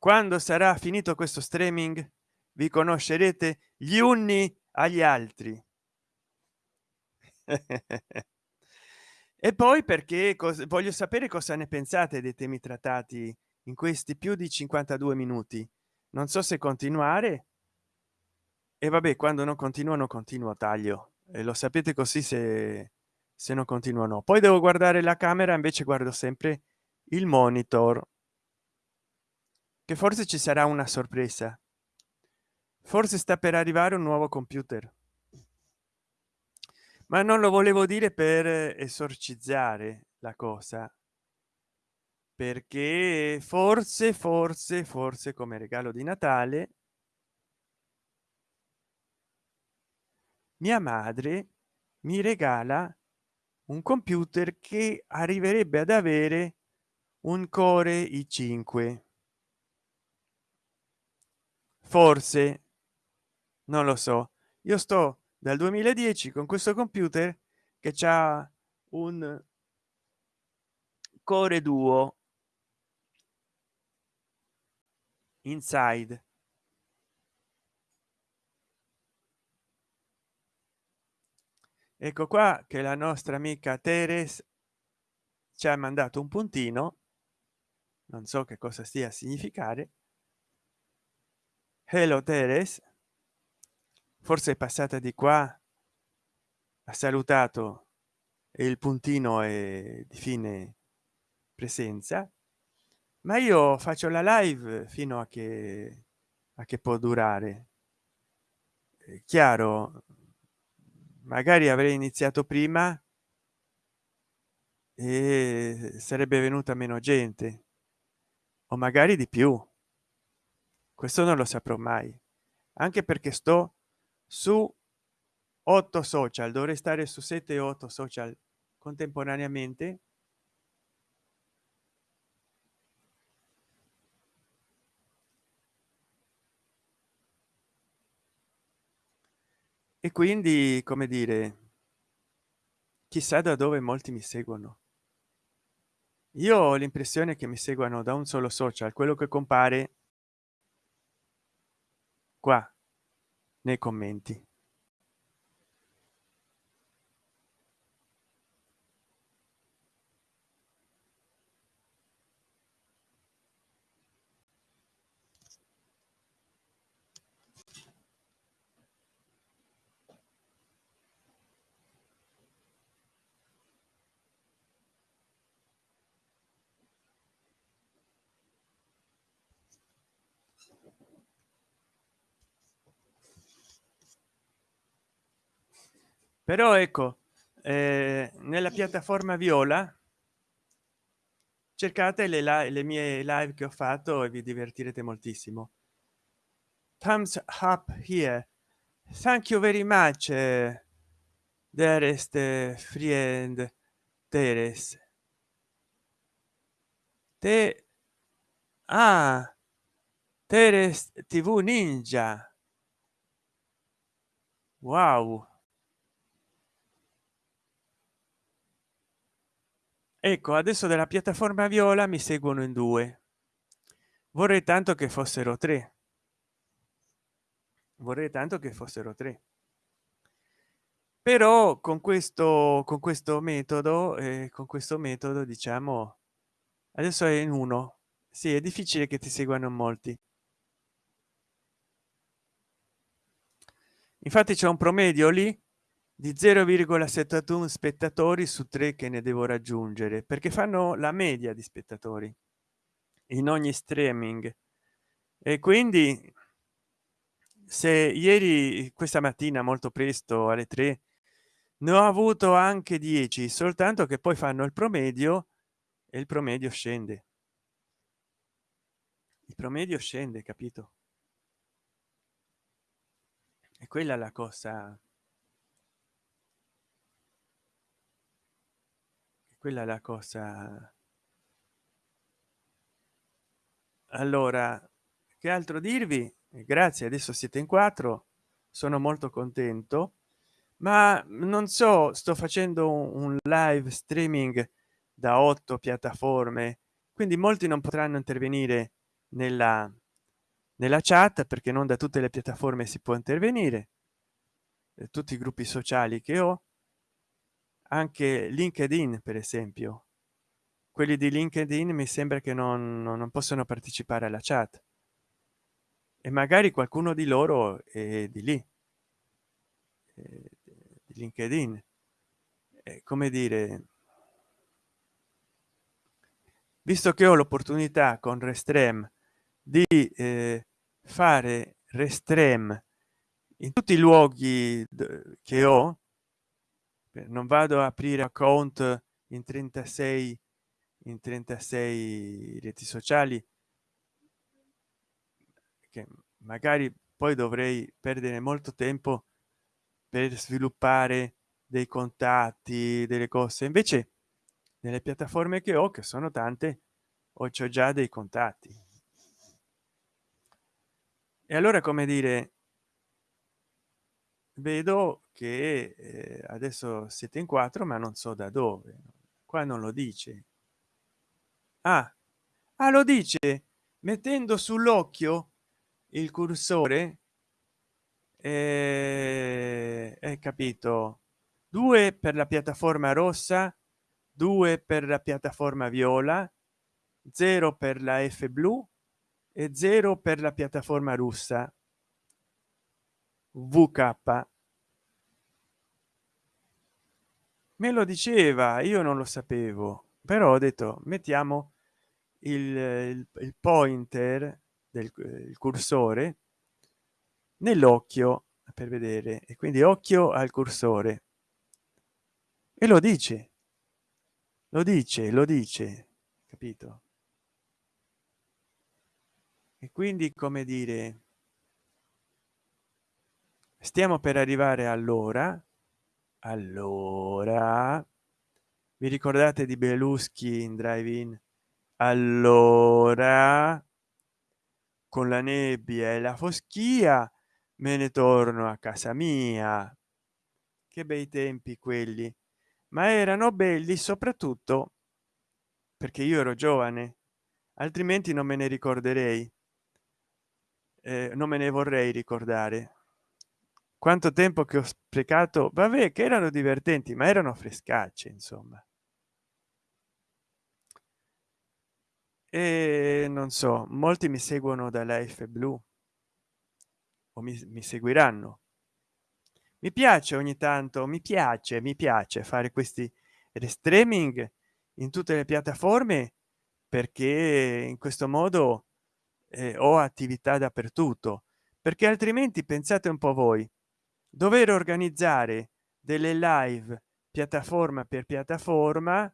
quando sarà finito questo streaming vi conoscerete gli uni agli altri. E poi perché voglio sapere cosa ne pensate dei temi trattati in questi più di 52 minuti. Non so se continuare. E vabbè quando non continuano continuo taglio. E lo sapete così se se non continuano poi devo guardare la camera invece guardo sempre il monitor che forse ci sarà una sorpresa. Forse sta per arrivare un nuovo computer. Ma non lo volevo dire per esorcizzare la cosa perché forse forse forse come regalo di natale mia madre mi regala un computer che arriverebbe ad avere un core i5 forse. Non lo so. Io sto dal 2010 con questo computer che c'ha un core duo inside. Ecco qua che la nostra amica teres ci ha mandato un puntino. Non so che cosa stia a significare hello teres. Forse è passata di qua ha salutato e il puntino è di fine presenza ma io faccio la live fino a che a che può durare. È chiaro? Magari avrei iniziato prima e sarebbe venuta meno gente o magari di più questo non lo saprò mai anche perché sto su otto social dovrei stare su 7 8 social contemporaneamente. E quindi come dire chissà da dove molti mi seguono. Io ho l'impressione che mi seguano da un solo social quello che compare qua nei commenti però ecco eh, nella piattaforma viola cercate le, le mie live che ho fatto e vi divertirete moltissimo. Thumbs up here. Thank you very much uh, dearest uh, friend teres te ah teres tv ninja. Wow ecco adesso della piattaforma viola mi seguono in due. Vorrei tanto che fossero tre. Vorrei tanto che fossero tre. Però con questo con questo metodo eh, con questo metodo diciamo adesso è in uno. Sì è difficile che ti seguano molti. Infatti c'è un promedio lì di 0,71 spettatori su tre che ne devo raggiungere perché fanno la media di spettatori in ogni streaming. E quindi se ieri questa mattina molto presto alle 3 ne ho avuto anche 10 soltanto che poi fanno il promedio e il promedio scende. Il promedio scende capito? E quella la cosa quella è la cosa allora che altro dirvi? Grazie adesso siete in quattro sono molto contento ma non so sto facendo un live streaming da otto piattaforme quindi molti non potranno intervenire nella nella chat perché non da tutte le piattaforme si può intervenire tutti i gruppi sociali che ho anche linkedin per esempio. Quelli di linkedin mi sembra che non, non possono partecipare alla chat. E magari qualcuno di loro è di lì. Di linkedin. È come dire visto che ho l'opportunità con restrem di eh, fare restrem in tutti i luoghi che ho non vado a aprire account in 36 in 36 reti sociali che magari poi dovrei perdere molto tempo per sviluppare dei contatti delle cose. Invece nelle piattaforme che ho che sono tante ho già dei contatti. E allora come dire vedo che eh, adesso siete in quattro ma non so da dove qua non lo dice. Ah, ah lo dice mettendo sull'occhio il cursore eh, è capito. Due per la piattaforma rossa due per la piattaforma viola 0 per la f blu e 0 per la piattaforma russa vk me lo diceva io non lo sapevo però ho detto mettiamo il, il, il pointer del il cursore nell'occhio per vedere e quindi occhio al cursore. E lo dice lo dice lo dice capito? E quindi come dire stiamo per arrivare all'ora allora vi ricordate di beluschi in drive in allora con la nebbia e la foschia me ne torno a casa mia. Che bei tempi quelli. Ma erano belli soprattutto perché io ero giovane altrimenti non me ne ricorderei. Eh, non me ne vorrei ricordare quanto tempo che ho sprecato vabbè che erano divertenti ma erano frescacce insomma. E non so molti mi seguono dalla f blu o mi, mi seguiranno. Mi piace ogni tanto mi piace mi piace fare questi streaming in tutte le piattaforme perché in questo modo eh, ho attività dappertutto. Perché altrimenti pensate un po voi dover organizzare delle live piattaforma per piattaforma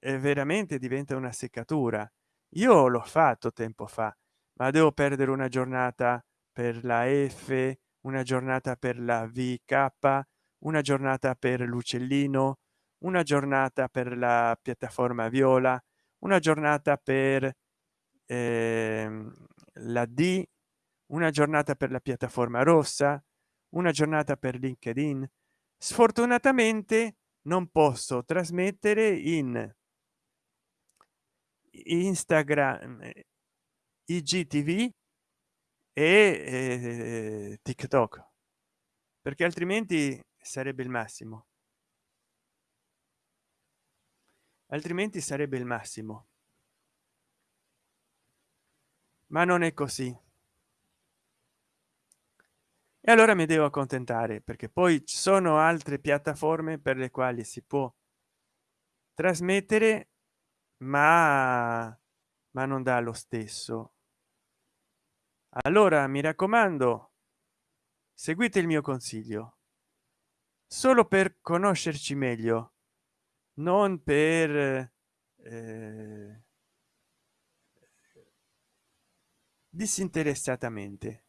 eh, veramente diventa una seccatura. Io l'ho fatto tempo fa ma devo perdere una giornata per la f una giornata per la vk una giornata per l'uccellino una giornata per la piattaforma viola una giornata per eh, la d una giornata per la piattaforma rossa una giornata per linkedin. Sfortunatamente non posso trasmettere in instagram igtv e eh, tiktok perché altrimenti sarebbe il massimo. Altrimenti sarebbe il massimo. Ma non è così e allora mi devo accontentare perché poi ci sono altre piattaforme per le quali si può trasmettere ma ma non dà lo stesso. Allora mi raccomando seguite il mio consiglio. Solo per conoscerci meglio non per eh, disinteressatamente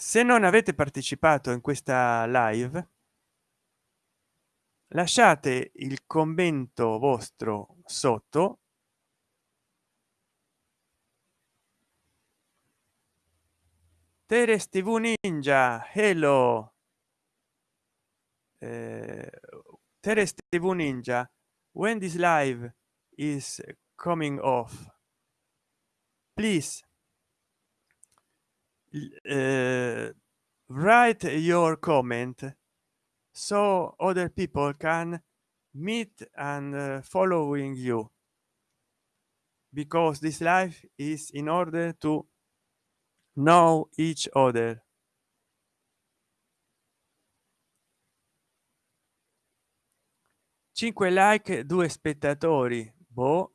se non avete partecipato in questa live lasciate il commento vostro sotto Teres TV Ninja, hello. Uh, Teres TV Ninja, when this live is coming off, please uh, write your comment so other people can meet and uh, following you. Because this life is in order to know each other. 5 like due spettatori. Boh.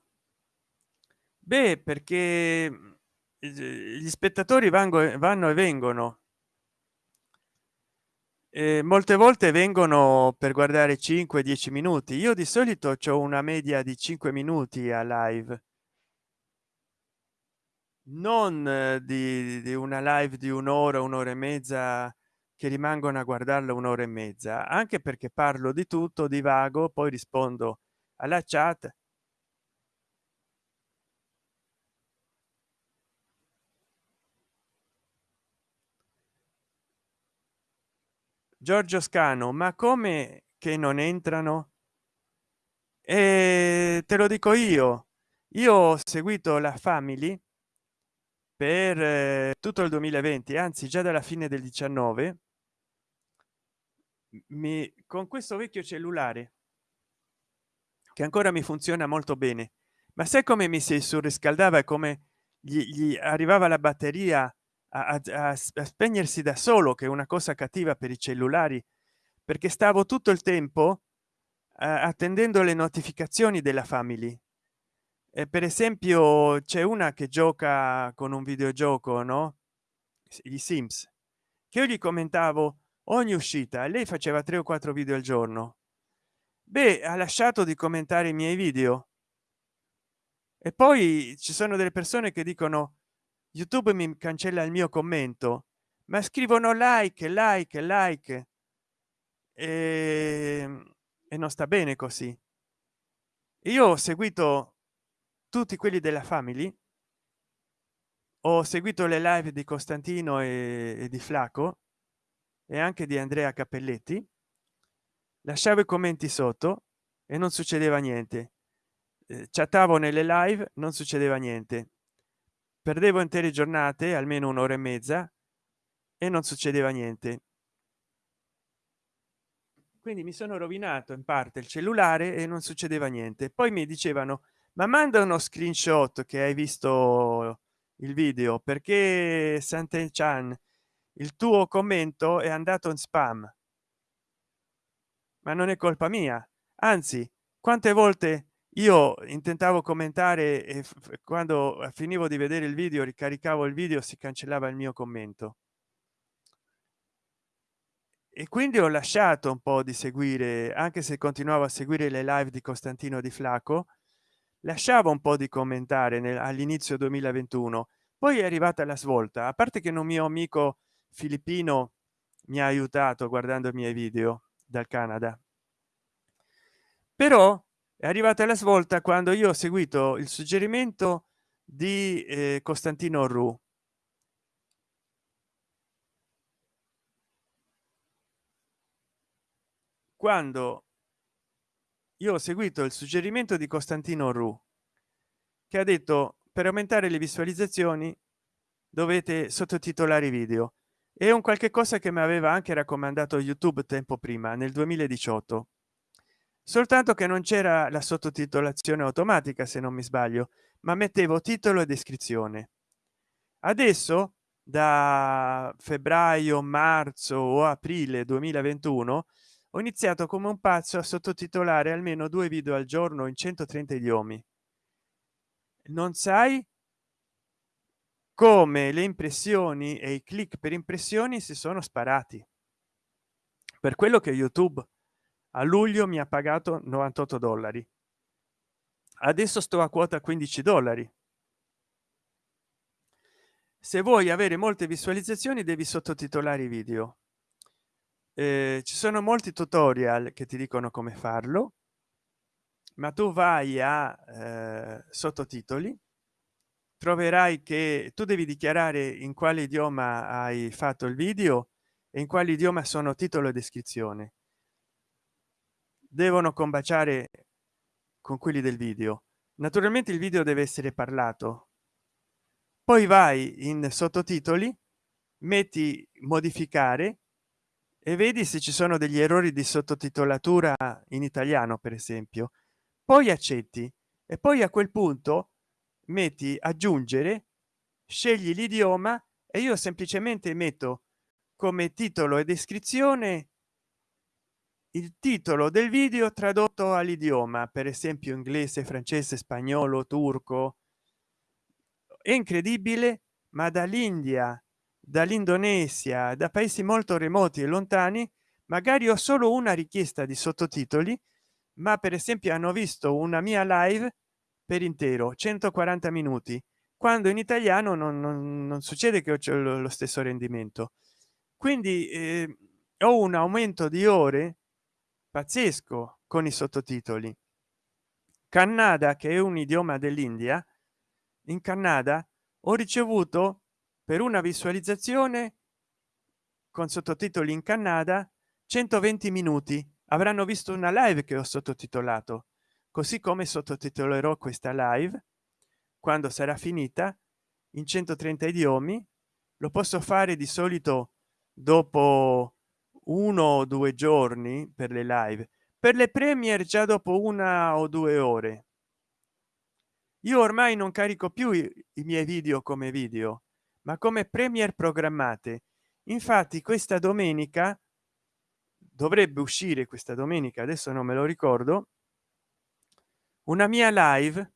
beh perché gli spettatori vanno, vanno e vengono. E molte volte vengono per guardare 5 10 minuti. Io di solito ho una media di 5 minuti a live. Non eh, di, di una live di un'ora un'ora e mezza che rimangono a guardarla un'ora e mezza. Anche perché parlo di tutto divago poi rispondo alla chat giorgio scano ma come che non entrano? E te lo dico io io ho seguito la family per eh, tutto il 2020 anzi già dalla fine del 19 mi con questo vecchio cellulare che ancora mi funziona molto bene ma sai come mi si surriscaldava e come gli, gli arrivava la batteria a, a, a spegnersi da solo che è una cosa cattiva per i cellulari perché stavo tutto il tempo attendendo le notificazioni della family. E per esempio c'è una che gioca con un videogioco no? I sims che io gli commentavo ogni uscita lei faceva tre o quattro video al giorno. Beh ha lasciato di commentare i miei video. E poi ci sono delle persone che dicono youtube mi cancella il mio commento ma scrivono like like like e, e non sta bene così. Io ho seguito tutti quelli della family ho seguito le live di costantino e, e di flaco e anche di andrea cappelletti lasciavo i commenti sotto e non succedeva niente. Eh, chattavo nelle live non succedeva niente perdevo intere giornate almeno un'ora e mezza e non succedeva niente. Quindi mi sono rovinato in parte il cellulare e non succedeva niente. Poi mi dicevano ma manda uno screenshot che hai visto il video perché sante chan il tuo commento è andato in spam. Ma non è colpa mia. Anzi quante volte io intentavo commentare e quando finivo di vedere il video ricaricavo il video si cancellava il mio commento. E quindi ho lasciato un po di seguire anche se continuavo a seguire le live di costantino di flaco lasciavo un po di commentare all'inizio 2021 poi è arrivata la svolta. A parte che un mio amico filippino mi ha aiutato guardando i miei video dal canada. Però è arrivata la svolta quando io ho seguito il suggerimento di eh, costantino ru quando io ho seguito il suggerimento di costantino ru che ha detto per aumentare le visualizzazioni dovete sottotitolare i video è un qualche cosa che mi aveva anche raccomandato youtube tempo prima nel 2018 soltanto che non c'era la sottotitolazione automatica se non mi sbaglio ma mettevo titolo e descrizione. Adesso da febbraio marzo o aprile 2021 ho iniziato come un pazzo a sottotitolare almeno due video al giorno in 130 idiomi. Non sai come le impressioni e i click per impressioni si sono sparati. Per quello che youtube a luglio mi ha pagato 98 dollari. Adesso sto a quota 15 dollari. Se vuoi avere molte visualizzazioni devi sottotitolare i video. Eh, ci sono molti tutorial che ti dicono come farlo ma tu vai a eh, sottotitoli. Troverai che tu devi dichiarare in quale idioma hai fatto il video e in quale idioma sono titolo e descrizione devono combaciare con quelli del video. Naturalmente il video deve essere parlato. Poi vai in sottotitoli metti modificare e vedi se ci sono degli errori di sottotitolatura in italiano per esempio. Poi accetti e poi a quel punto metti aggiungere scegli l'idioma e io semplicemente metto come titolo e descrizione il titolo del video tradotto all'idioma per esempio inglese francese spagnolo turco è incredibile ma dall'india dall'indonesia da paesi molto remoti e lontani magari ho solo una richiesta di sottotitoli ma per esempio hanno visto una mia live per intero 140 minuti quando in italiano non, non, non succede che ho lo stesso rendimento. Quindi eh, ho un aumento di ore pazzesco con i sottotitoli. Canada che è un idioma dell'india in canada ho ricevuto per una visualizzazione con sottotitoli in canada 120 minuti. Avranno visto una live che ho sottotitolato così come sottotitolerò questa live. Quando sarà finita in 130 idiomi lo posso fare di solito dopo uno o due giorni per le live. Per le premier già dopo una o due ore. Io ormai non carico più i, i miei video come video ma come premier programmate. Infatti questa domenica dovrebbe uscire questa domenica adesso non me lo ricordo una mia live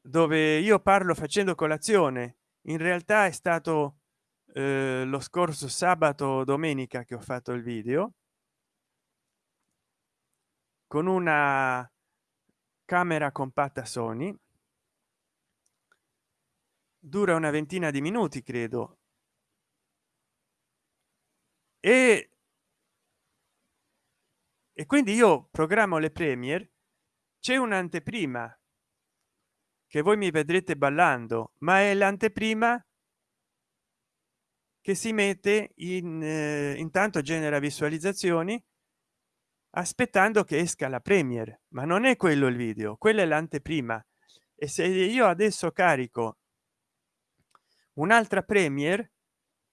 dove io parlo facendo colazione. In realtà è stato eh, lo scorso sabato domenica che ho fatto il video con una camera compatta sony. Dura una ventina di minuti credo. E e quindi io programmo le premier c'è un'anteprima che voi mi vedrete ballando ma è l'anteprima che si mette in eh, intanto genera visualizzazioni aspettando che esca la premier ma non è quello il video quella è l'anteprima. E se io adesso carico un'altra premier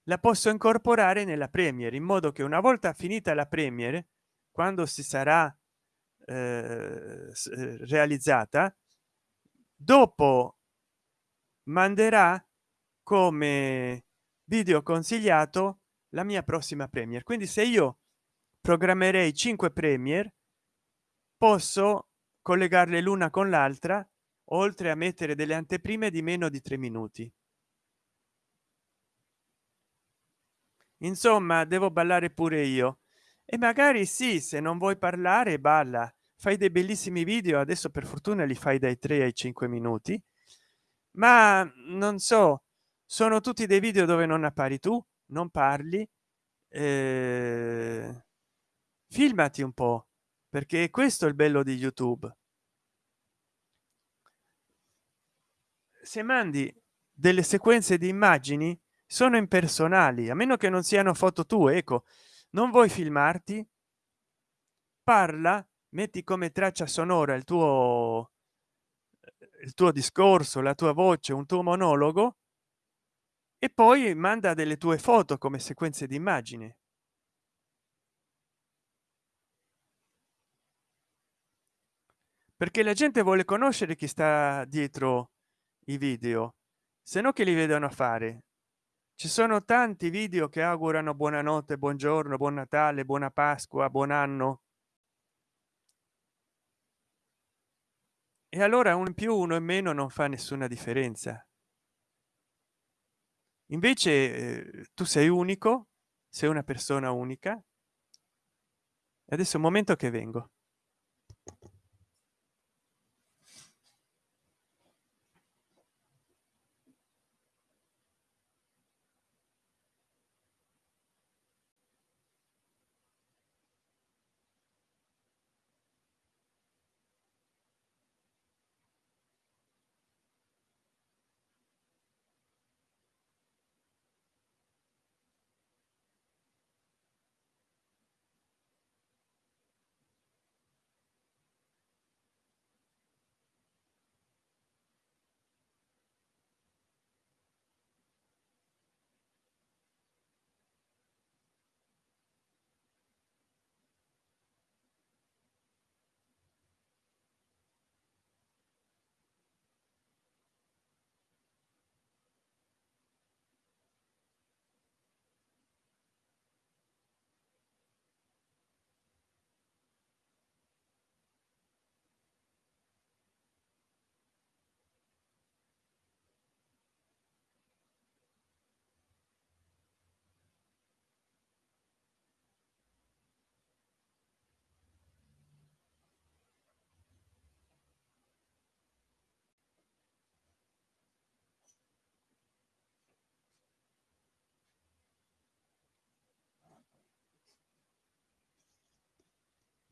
la posso incorporare nella premier in modo che una volta finita la premier quando si sarà eh, realizzata dopo manderà come video consigliato la mia prossima premier. Quindi se io programmerei 5 premier posso collegarle l'una con l'altra oltre a mettere delle anteprime di meno di tre minuti. Insomma devo ballare pure io. E magari sì se non vuoi parlare balla. Fai dei bellissimi video adesso per fortuna li fai dai 3 ai 5 minuti. Ma non so sono tutti dei video dove non appari tu non parli eh, filmati un po perché questo è il bello di youtube. Se mandi delle sequenze di immagini sono impersonali a meno che non siano foto tue ecco non vuoi filmarti parla metti come traccia sonora il tuo il tuo discorso la tua voce un tuo monologo e poi manda delle tue foto come sequenze di immagini perché la gente vuole conoscere chi sta dietro i video se no che li vedono fare? Ci sono tanti video che augurano buonanotte buongiorno buon natale buona pasqua buon anno. E allora un più uno in meno non fa nessuna differenza invece eh, tu sei unico sei una persona unica. Adesso un momento che vengo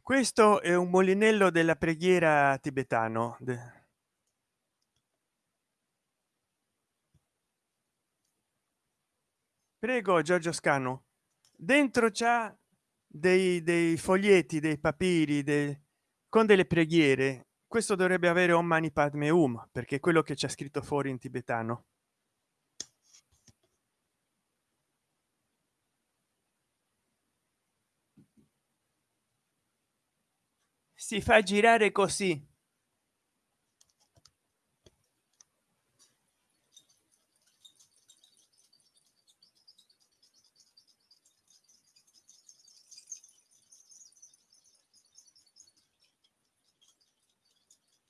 questo è un molinello della preghiera tibetano prego giorgio scano dentro c'ha dei, dei foglietti dei papiri dei, con delle preghiere. Questo dovrebbe avere un mani padme um perché quello che c'è scritto fuori in tibetano si fa girare così.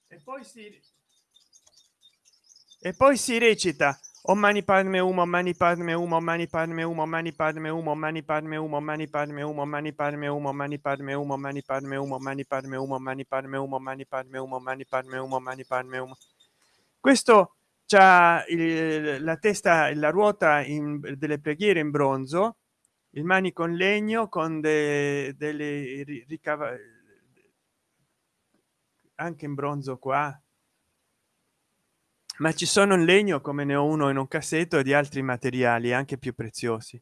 E poi si e poi si recita mani padme umo mani padme umo mani padme umo mani padme umo mani padme umo mani padme umo mani padme umo mani padme umo mani padme umo mani padme umo mani padme umo mani padme umo mani padme umo mani padme umo questo c'ha la testa la ruota in delle preghiere in bronzo il manico in legno con de, delle ricava anche in bronzo qua ma ci sono in legno come ne ho uno in un cassetto e di altri materiali anche più preziosi.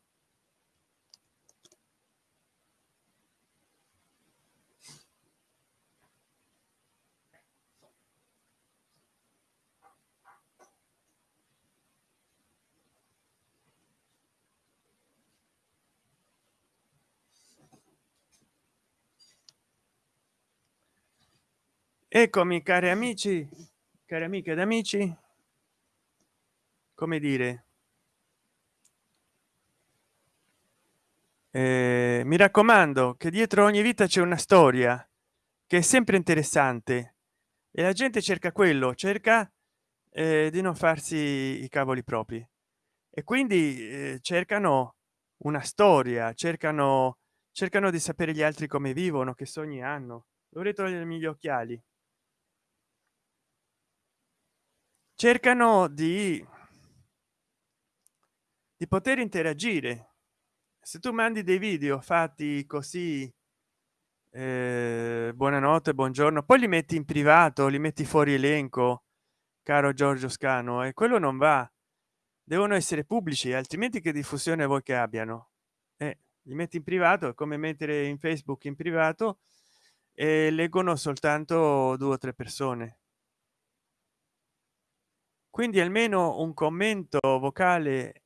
Eccomi cari amici cari amiche ed amici come dire? Eh, mi raccomando che dietro ogni vita c'è una storia che è sempre interessante e la gente cerca quello cerca eh, di non farsi i cavoli propri. E quindi eh, cercano una storia cercano cercano di sapere gli altri come vivono che sogni hanno. Dovrei togliermi gli occhiali. Cercano di di poter interagire. Se tu mandi dei video fatti così eh, buonanotte buongiorno poi li metti in privato li metti fuori elenco caro giorgio scano e quello non va. Devono essere pubblici altrimenti che diffusione vuoi che abbiano? Eh, li metti in privato come mettere in facebook in privato e leggono soltanto due o tre persone. Quindi almeno un commento vocale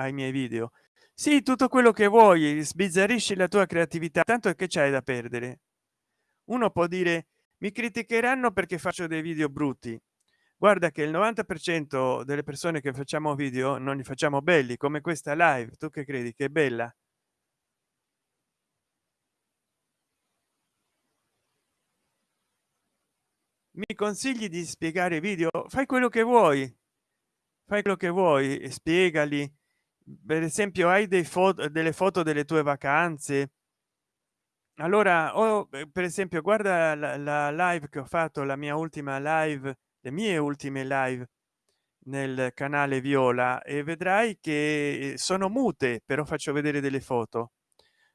ai miei video. Sì tutto quello che vuoi sbizzarrisci la tua creatività tanto che c'hai da perdere. Uno può dire mi criticheranno perché faccio dei video brutti guarda che il 90 per cento delle persone che facciamo video non li facciamo belli come questa live. Tu che credi? Che è bella? Mi consigli di spiegare video? Fai quello che vuoi. Fai quello che vuoi spiegali per esempio hai dei foto delle foto delle tue vacanze? Allora o per esempio guarda la, la live che ho fatto la mia ultima live le mie ultime live nel canale viola e vedrai che sono mute però faccio vedere delle foto.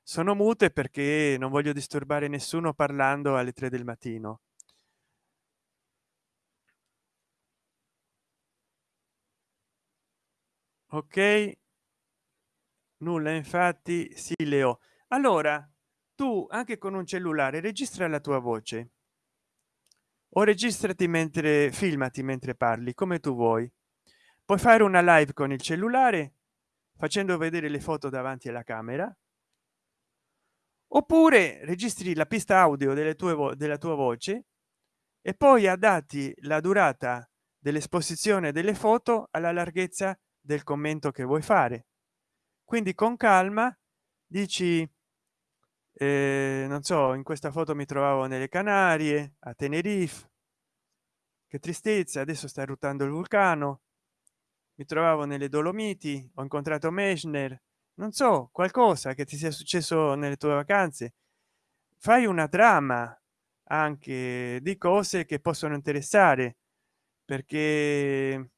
Sono mute perché non voglio disturbare nessuno parlando alle 3 del mattino. Ok nulla infatti sì leo. Allora tu anche con un cellulare registra la tua voce. O registrati mentre filmati mentre parli come tu vuoi. Puoi fare una live con il cellulare facendo vedere le foto davanti alla camera. Oppure registri la pista audio delle tue della tua voce e poi adatti la durata dell'esposizione delle foto alla larghezza del commento che vuoi fare quindi con calma dici eh, non so in questa foto mi trovavo nelle canarie a tenerife. Che tristezza adesso sta ruotando il vulcano. Mi trovavo nelle dolomiti ho incontrato mesner non so qualcosa che ti sia successo nelle tue vacanze. Fai una trama anche di cose che possono interessare perché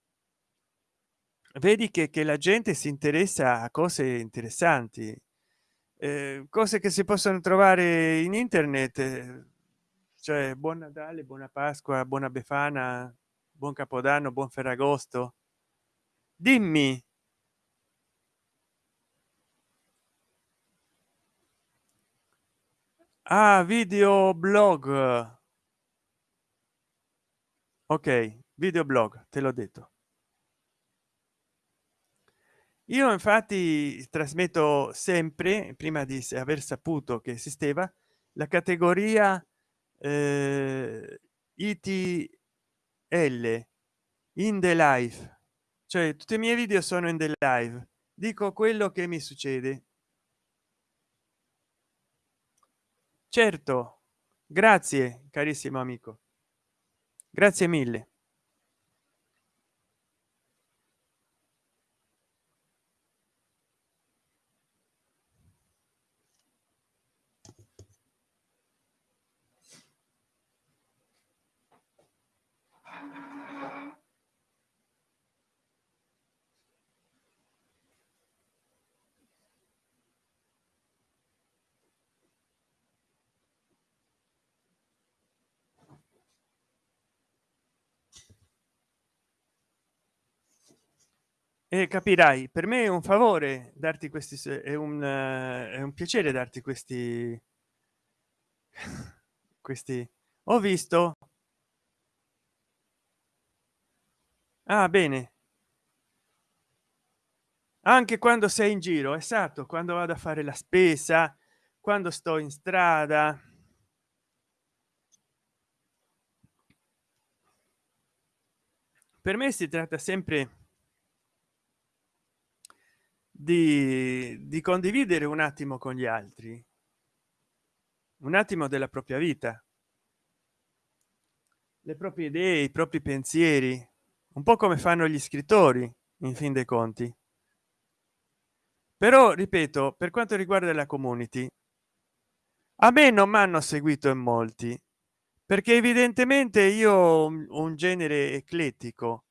vedi che, che la gente si interessa a cose interessanti eh, cose che si possono trovare in internet eh, cioè buon natale buona pasqua buona befana buon capodanno buon ferragosto. Dimmi. Ah video blog ok video blog te l'ho detto io infatti trasmetto sempre prima di aver saputo che esisteva la categoria eh, itl in the life. Cioè tutti i miei video sono in the live dico quello che mi succede. Certo. Grazie carissimo amico. Grazie mille e capirai per me è un favore darti questi è un, è un piacere darti questi questi. Ho visto. Ah bene. Anche quando sei in giro esatto quando vado a fare la spesa quando sto in strada. Per me si tratta sempre di, di condividere un attimo con gli altri. Un attimo della propria vita. Le proprie idee i propri pensieri. Un po come fanno gli scrittori in fin dei conti. Però ripeto per quanto riguarda la community a me non mi hanno seguito in molti perché evidentemente io ho un genere eclettico.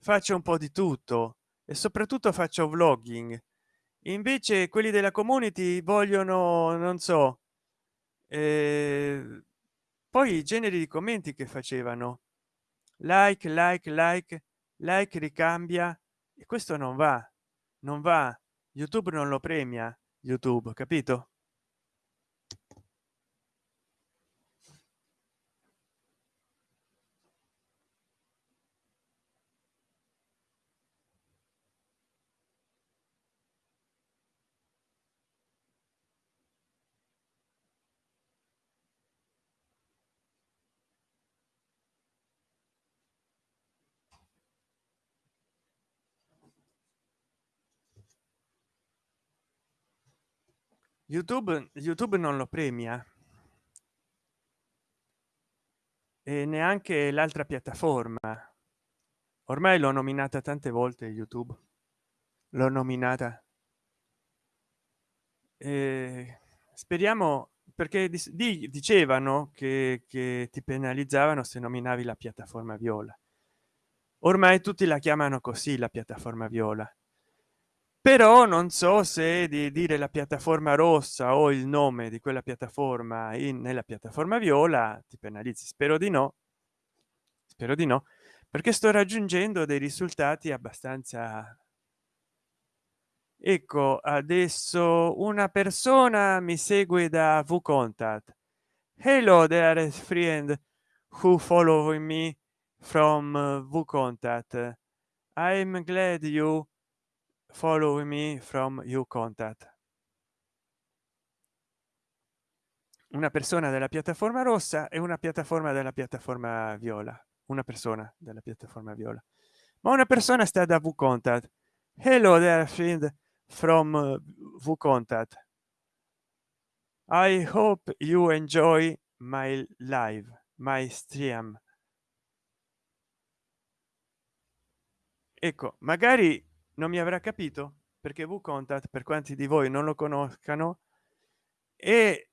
Faccio un po di tutto e soprattutto faccio vlogging. Invece quelli della community vogliono non so eh, poi i generi di commenti che facevano. Like like like like ricambia e questo non va non va. Youtube non lo premia youtube capito youtube youtube non lo premia. E neanche l'altra piattaforma. Ormai l'ho nominata tante volte youtube. L'ho nominata. Eh, speriamo perché di, dicevano che, che ti penalizzavano se nominavi la piattaforma viola. Ormai tutti la chiamano così la piattaforma viola però non so se di dire la piattaforma rossa o il nome di quella piattaforma in nella piattaforma viola ti penalizzi. Spero di no. Spero di no perché sto raggiungendo dei risultati abbastanza ecco adesso una persona mi segue da v contact hello there friend who follow me from v contact i'm glad you follow me from you contact. Una persona della piattaforma rossa e una piattaforma della piattaforma viola. Una persona della piattaforma viola. Ma una persona sta da v contact. Hello there friend from v contact. I hope you enjoy my live my stream. Ecco magari non mi avrà capito perché v contact per quanti di voi non lo conoscano è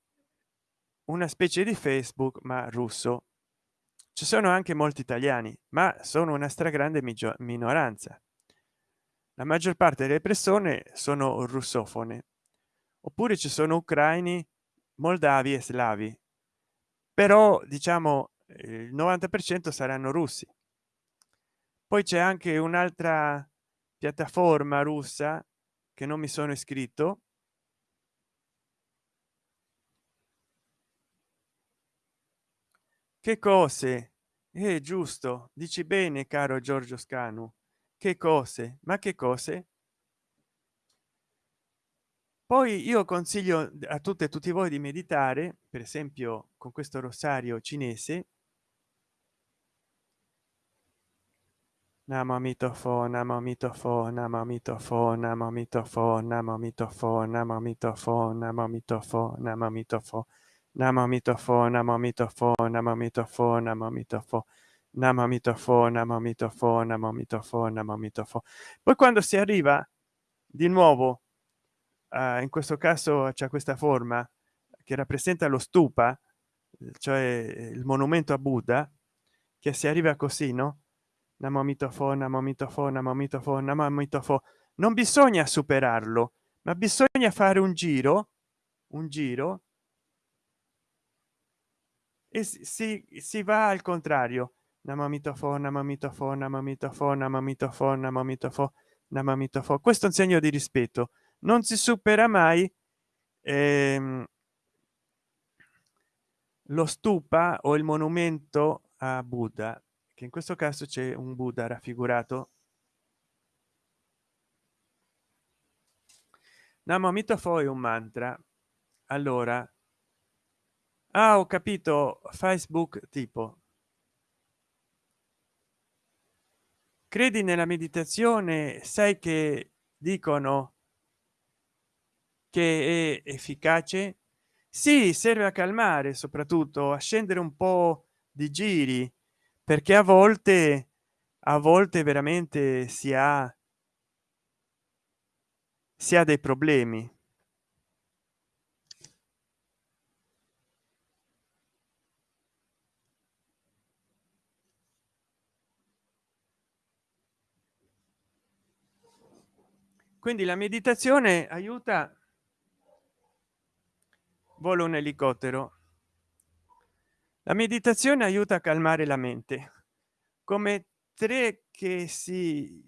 una specie di facebook ma russo. Ci sono anche molti italiani ma sono una stragrande minoranza. La maggior parte delle persone sono russofone. Oppure ci sono ucraini moldavi e slavi. Però diciamo il 90 per cento saranno russi. Poi c'è anche un'altra piattaforma russa che non mi sono iscritto. Che cose? È eh, giusto dici bene caro giorgio scanu. Che cose? Ma che cose? Poi io consiglio a tutte e tutti voi di meditare per esempio con questo rosario cinese Namo mitofo, namo mitofo, namo mitofo, namo mitofo, namo mitofo, namo mitofo, namo mitofo, namo mitofo, namo mitofo, namo mitofo, namo mitofo, namo mitofo, namo mitofo, namo mitofo, namo mitofo, namo mitofo. Poi quando si arriva di nuovo, uh, in questo caso c'è questa forma che rappresenta lo stupa, cioè il monumento a Buddha, che si arriva così, no? Namo mitofo namo mitofo namo mitofo namo mitofo non bisogna superarlo ma bisogna fare un giro un giro. E si, si va al contrario. Namo mitofo namo mitofo namo mitofo namo mitofo namo mitofo namo mitofo questo è un segno di rispetto. Non si supera mai ehm, lo stupa o il monumento a buddha che in questo caso c'è un buddha raffigurato. Namo mitofo è un mantra. Allora ah, ho capito facebook tipo. Credi nella meditazione sai che dicono che è efficace? Sì serve a calmare soprattutto a scendere un po di giri perché a volte a volte veramente si ha si ha dei problemi. Quindi la meditazione aiuta vuole un elicottero la meditazione aiuta a calmare la mente. Come tre che si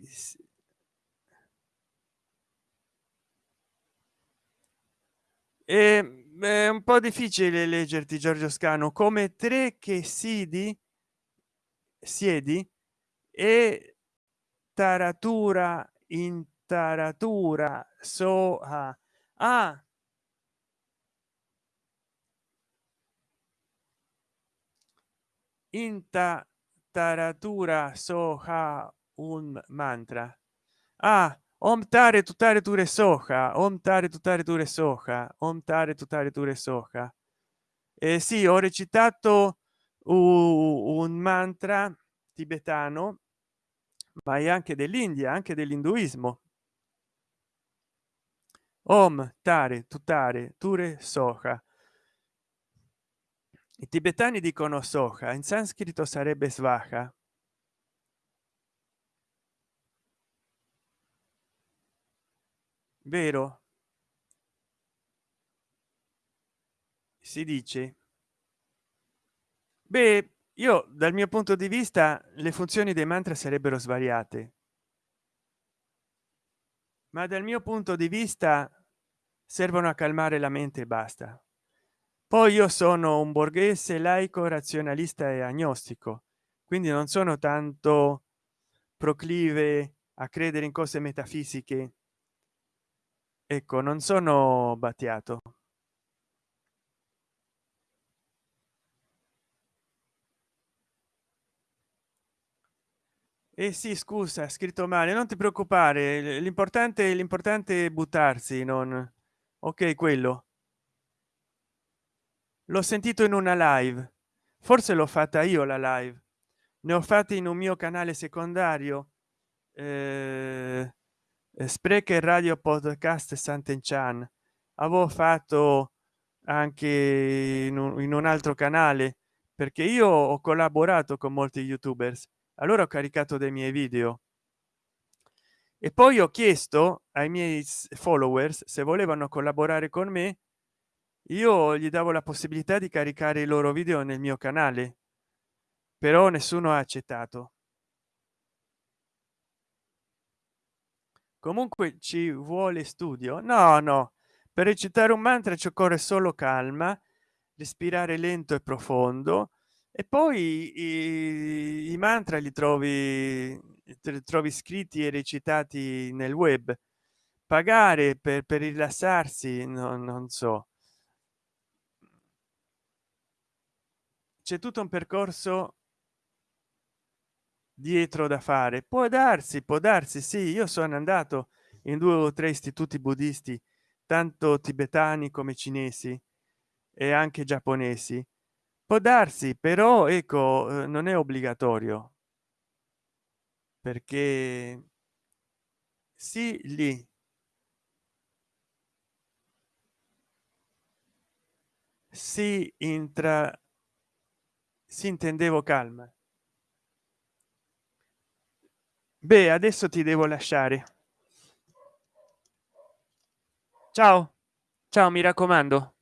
è, è un po difficile leggerti giorgio scano. Come tre che sidi siedi e taratura in taratura so ah, ah inta taratura soha un mantra. Ah om tare tutare ture soja om tare tutare ture soja om tare tutare ture soja eh sì ho recitato un mantra tibetano ma è anche dell'india anche dell'induismo. Om tare tutare ture soja i tibetani dicono soja in sanscrito sarebbe svaja vero? Si dice. Beh io dal mio punto di vista le funzioni dei mantra sarebbero svariate. Ma dal mio punto di vista servono a calmare la mente e basta poi io sono un borghese laico razionalista e agnostico quindi non sono tanto proclive a credere in cose metafisiche. Ecco non sono battiato. Eh sì scusa scritto male non ti preoccupare l'importante l'importante è buttarsi non ok quello l'ho sentito in una live. Forse l'ho fatta io la live. Ne ho fatti in un mio canale secondario eh, sprecher radio podcast sant'enchan. Avevo fatto anche in un, in un altro canale perché io ho collaborato con molti youtubers. Allora ho caricato dei miei video. E poi ho chiesto ai miei followers se volevano collaborare con me io gli davo la possibilità di caricare i loro video nel mio canale però nessuno ha accettato. Comunque ci vuole studio? No no. Per recitare un mantra ci occorre solo calma respirare lento e profondo e poi i, i mantra li trovi trovi scritti e recitati nel web. Pagare per, per rilassarsi no, non so c'è tutto un percorso dietro da fare. Può darsi può darsi sì io sono andato in due o tre istituti buddisti tanto tibetani come cinesi e anche giapponesi. Può darsi però ecco eh, non è obbligatorio perché sì lì si intra si intendevo calma beh adesso ti devo lasciare. Ciao. Ciao mi raccomando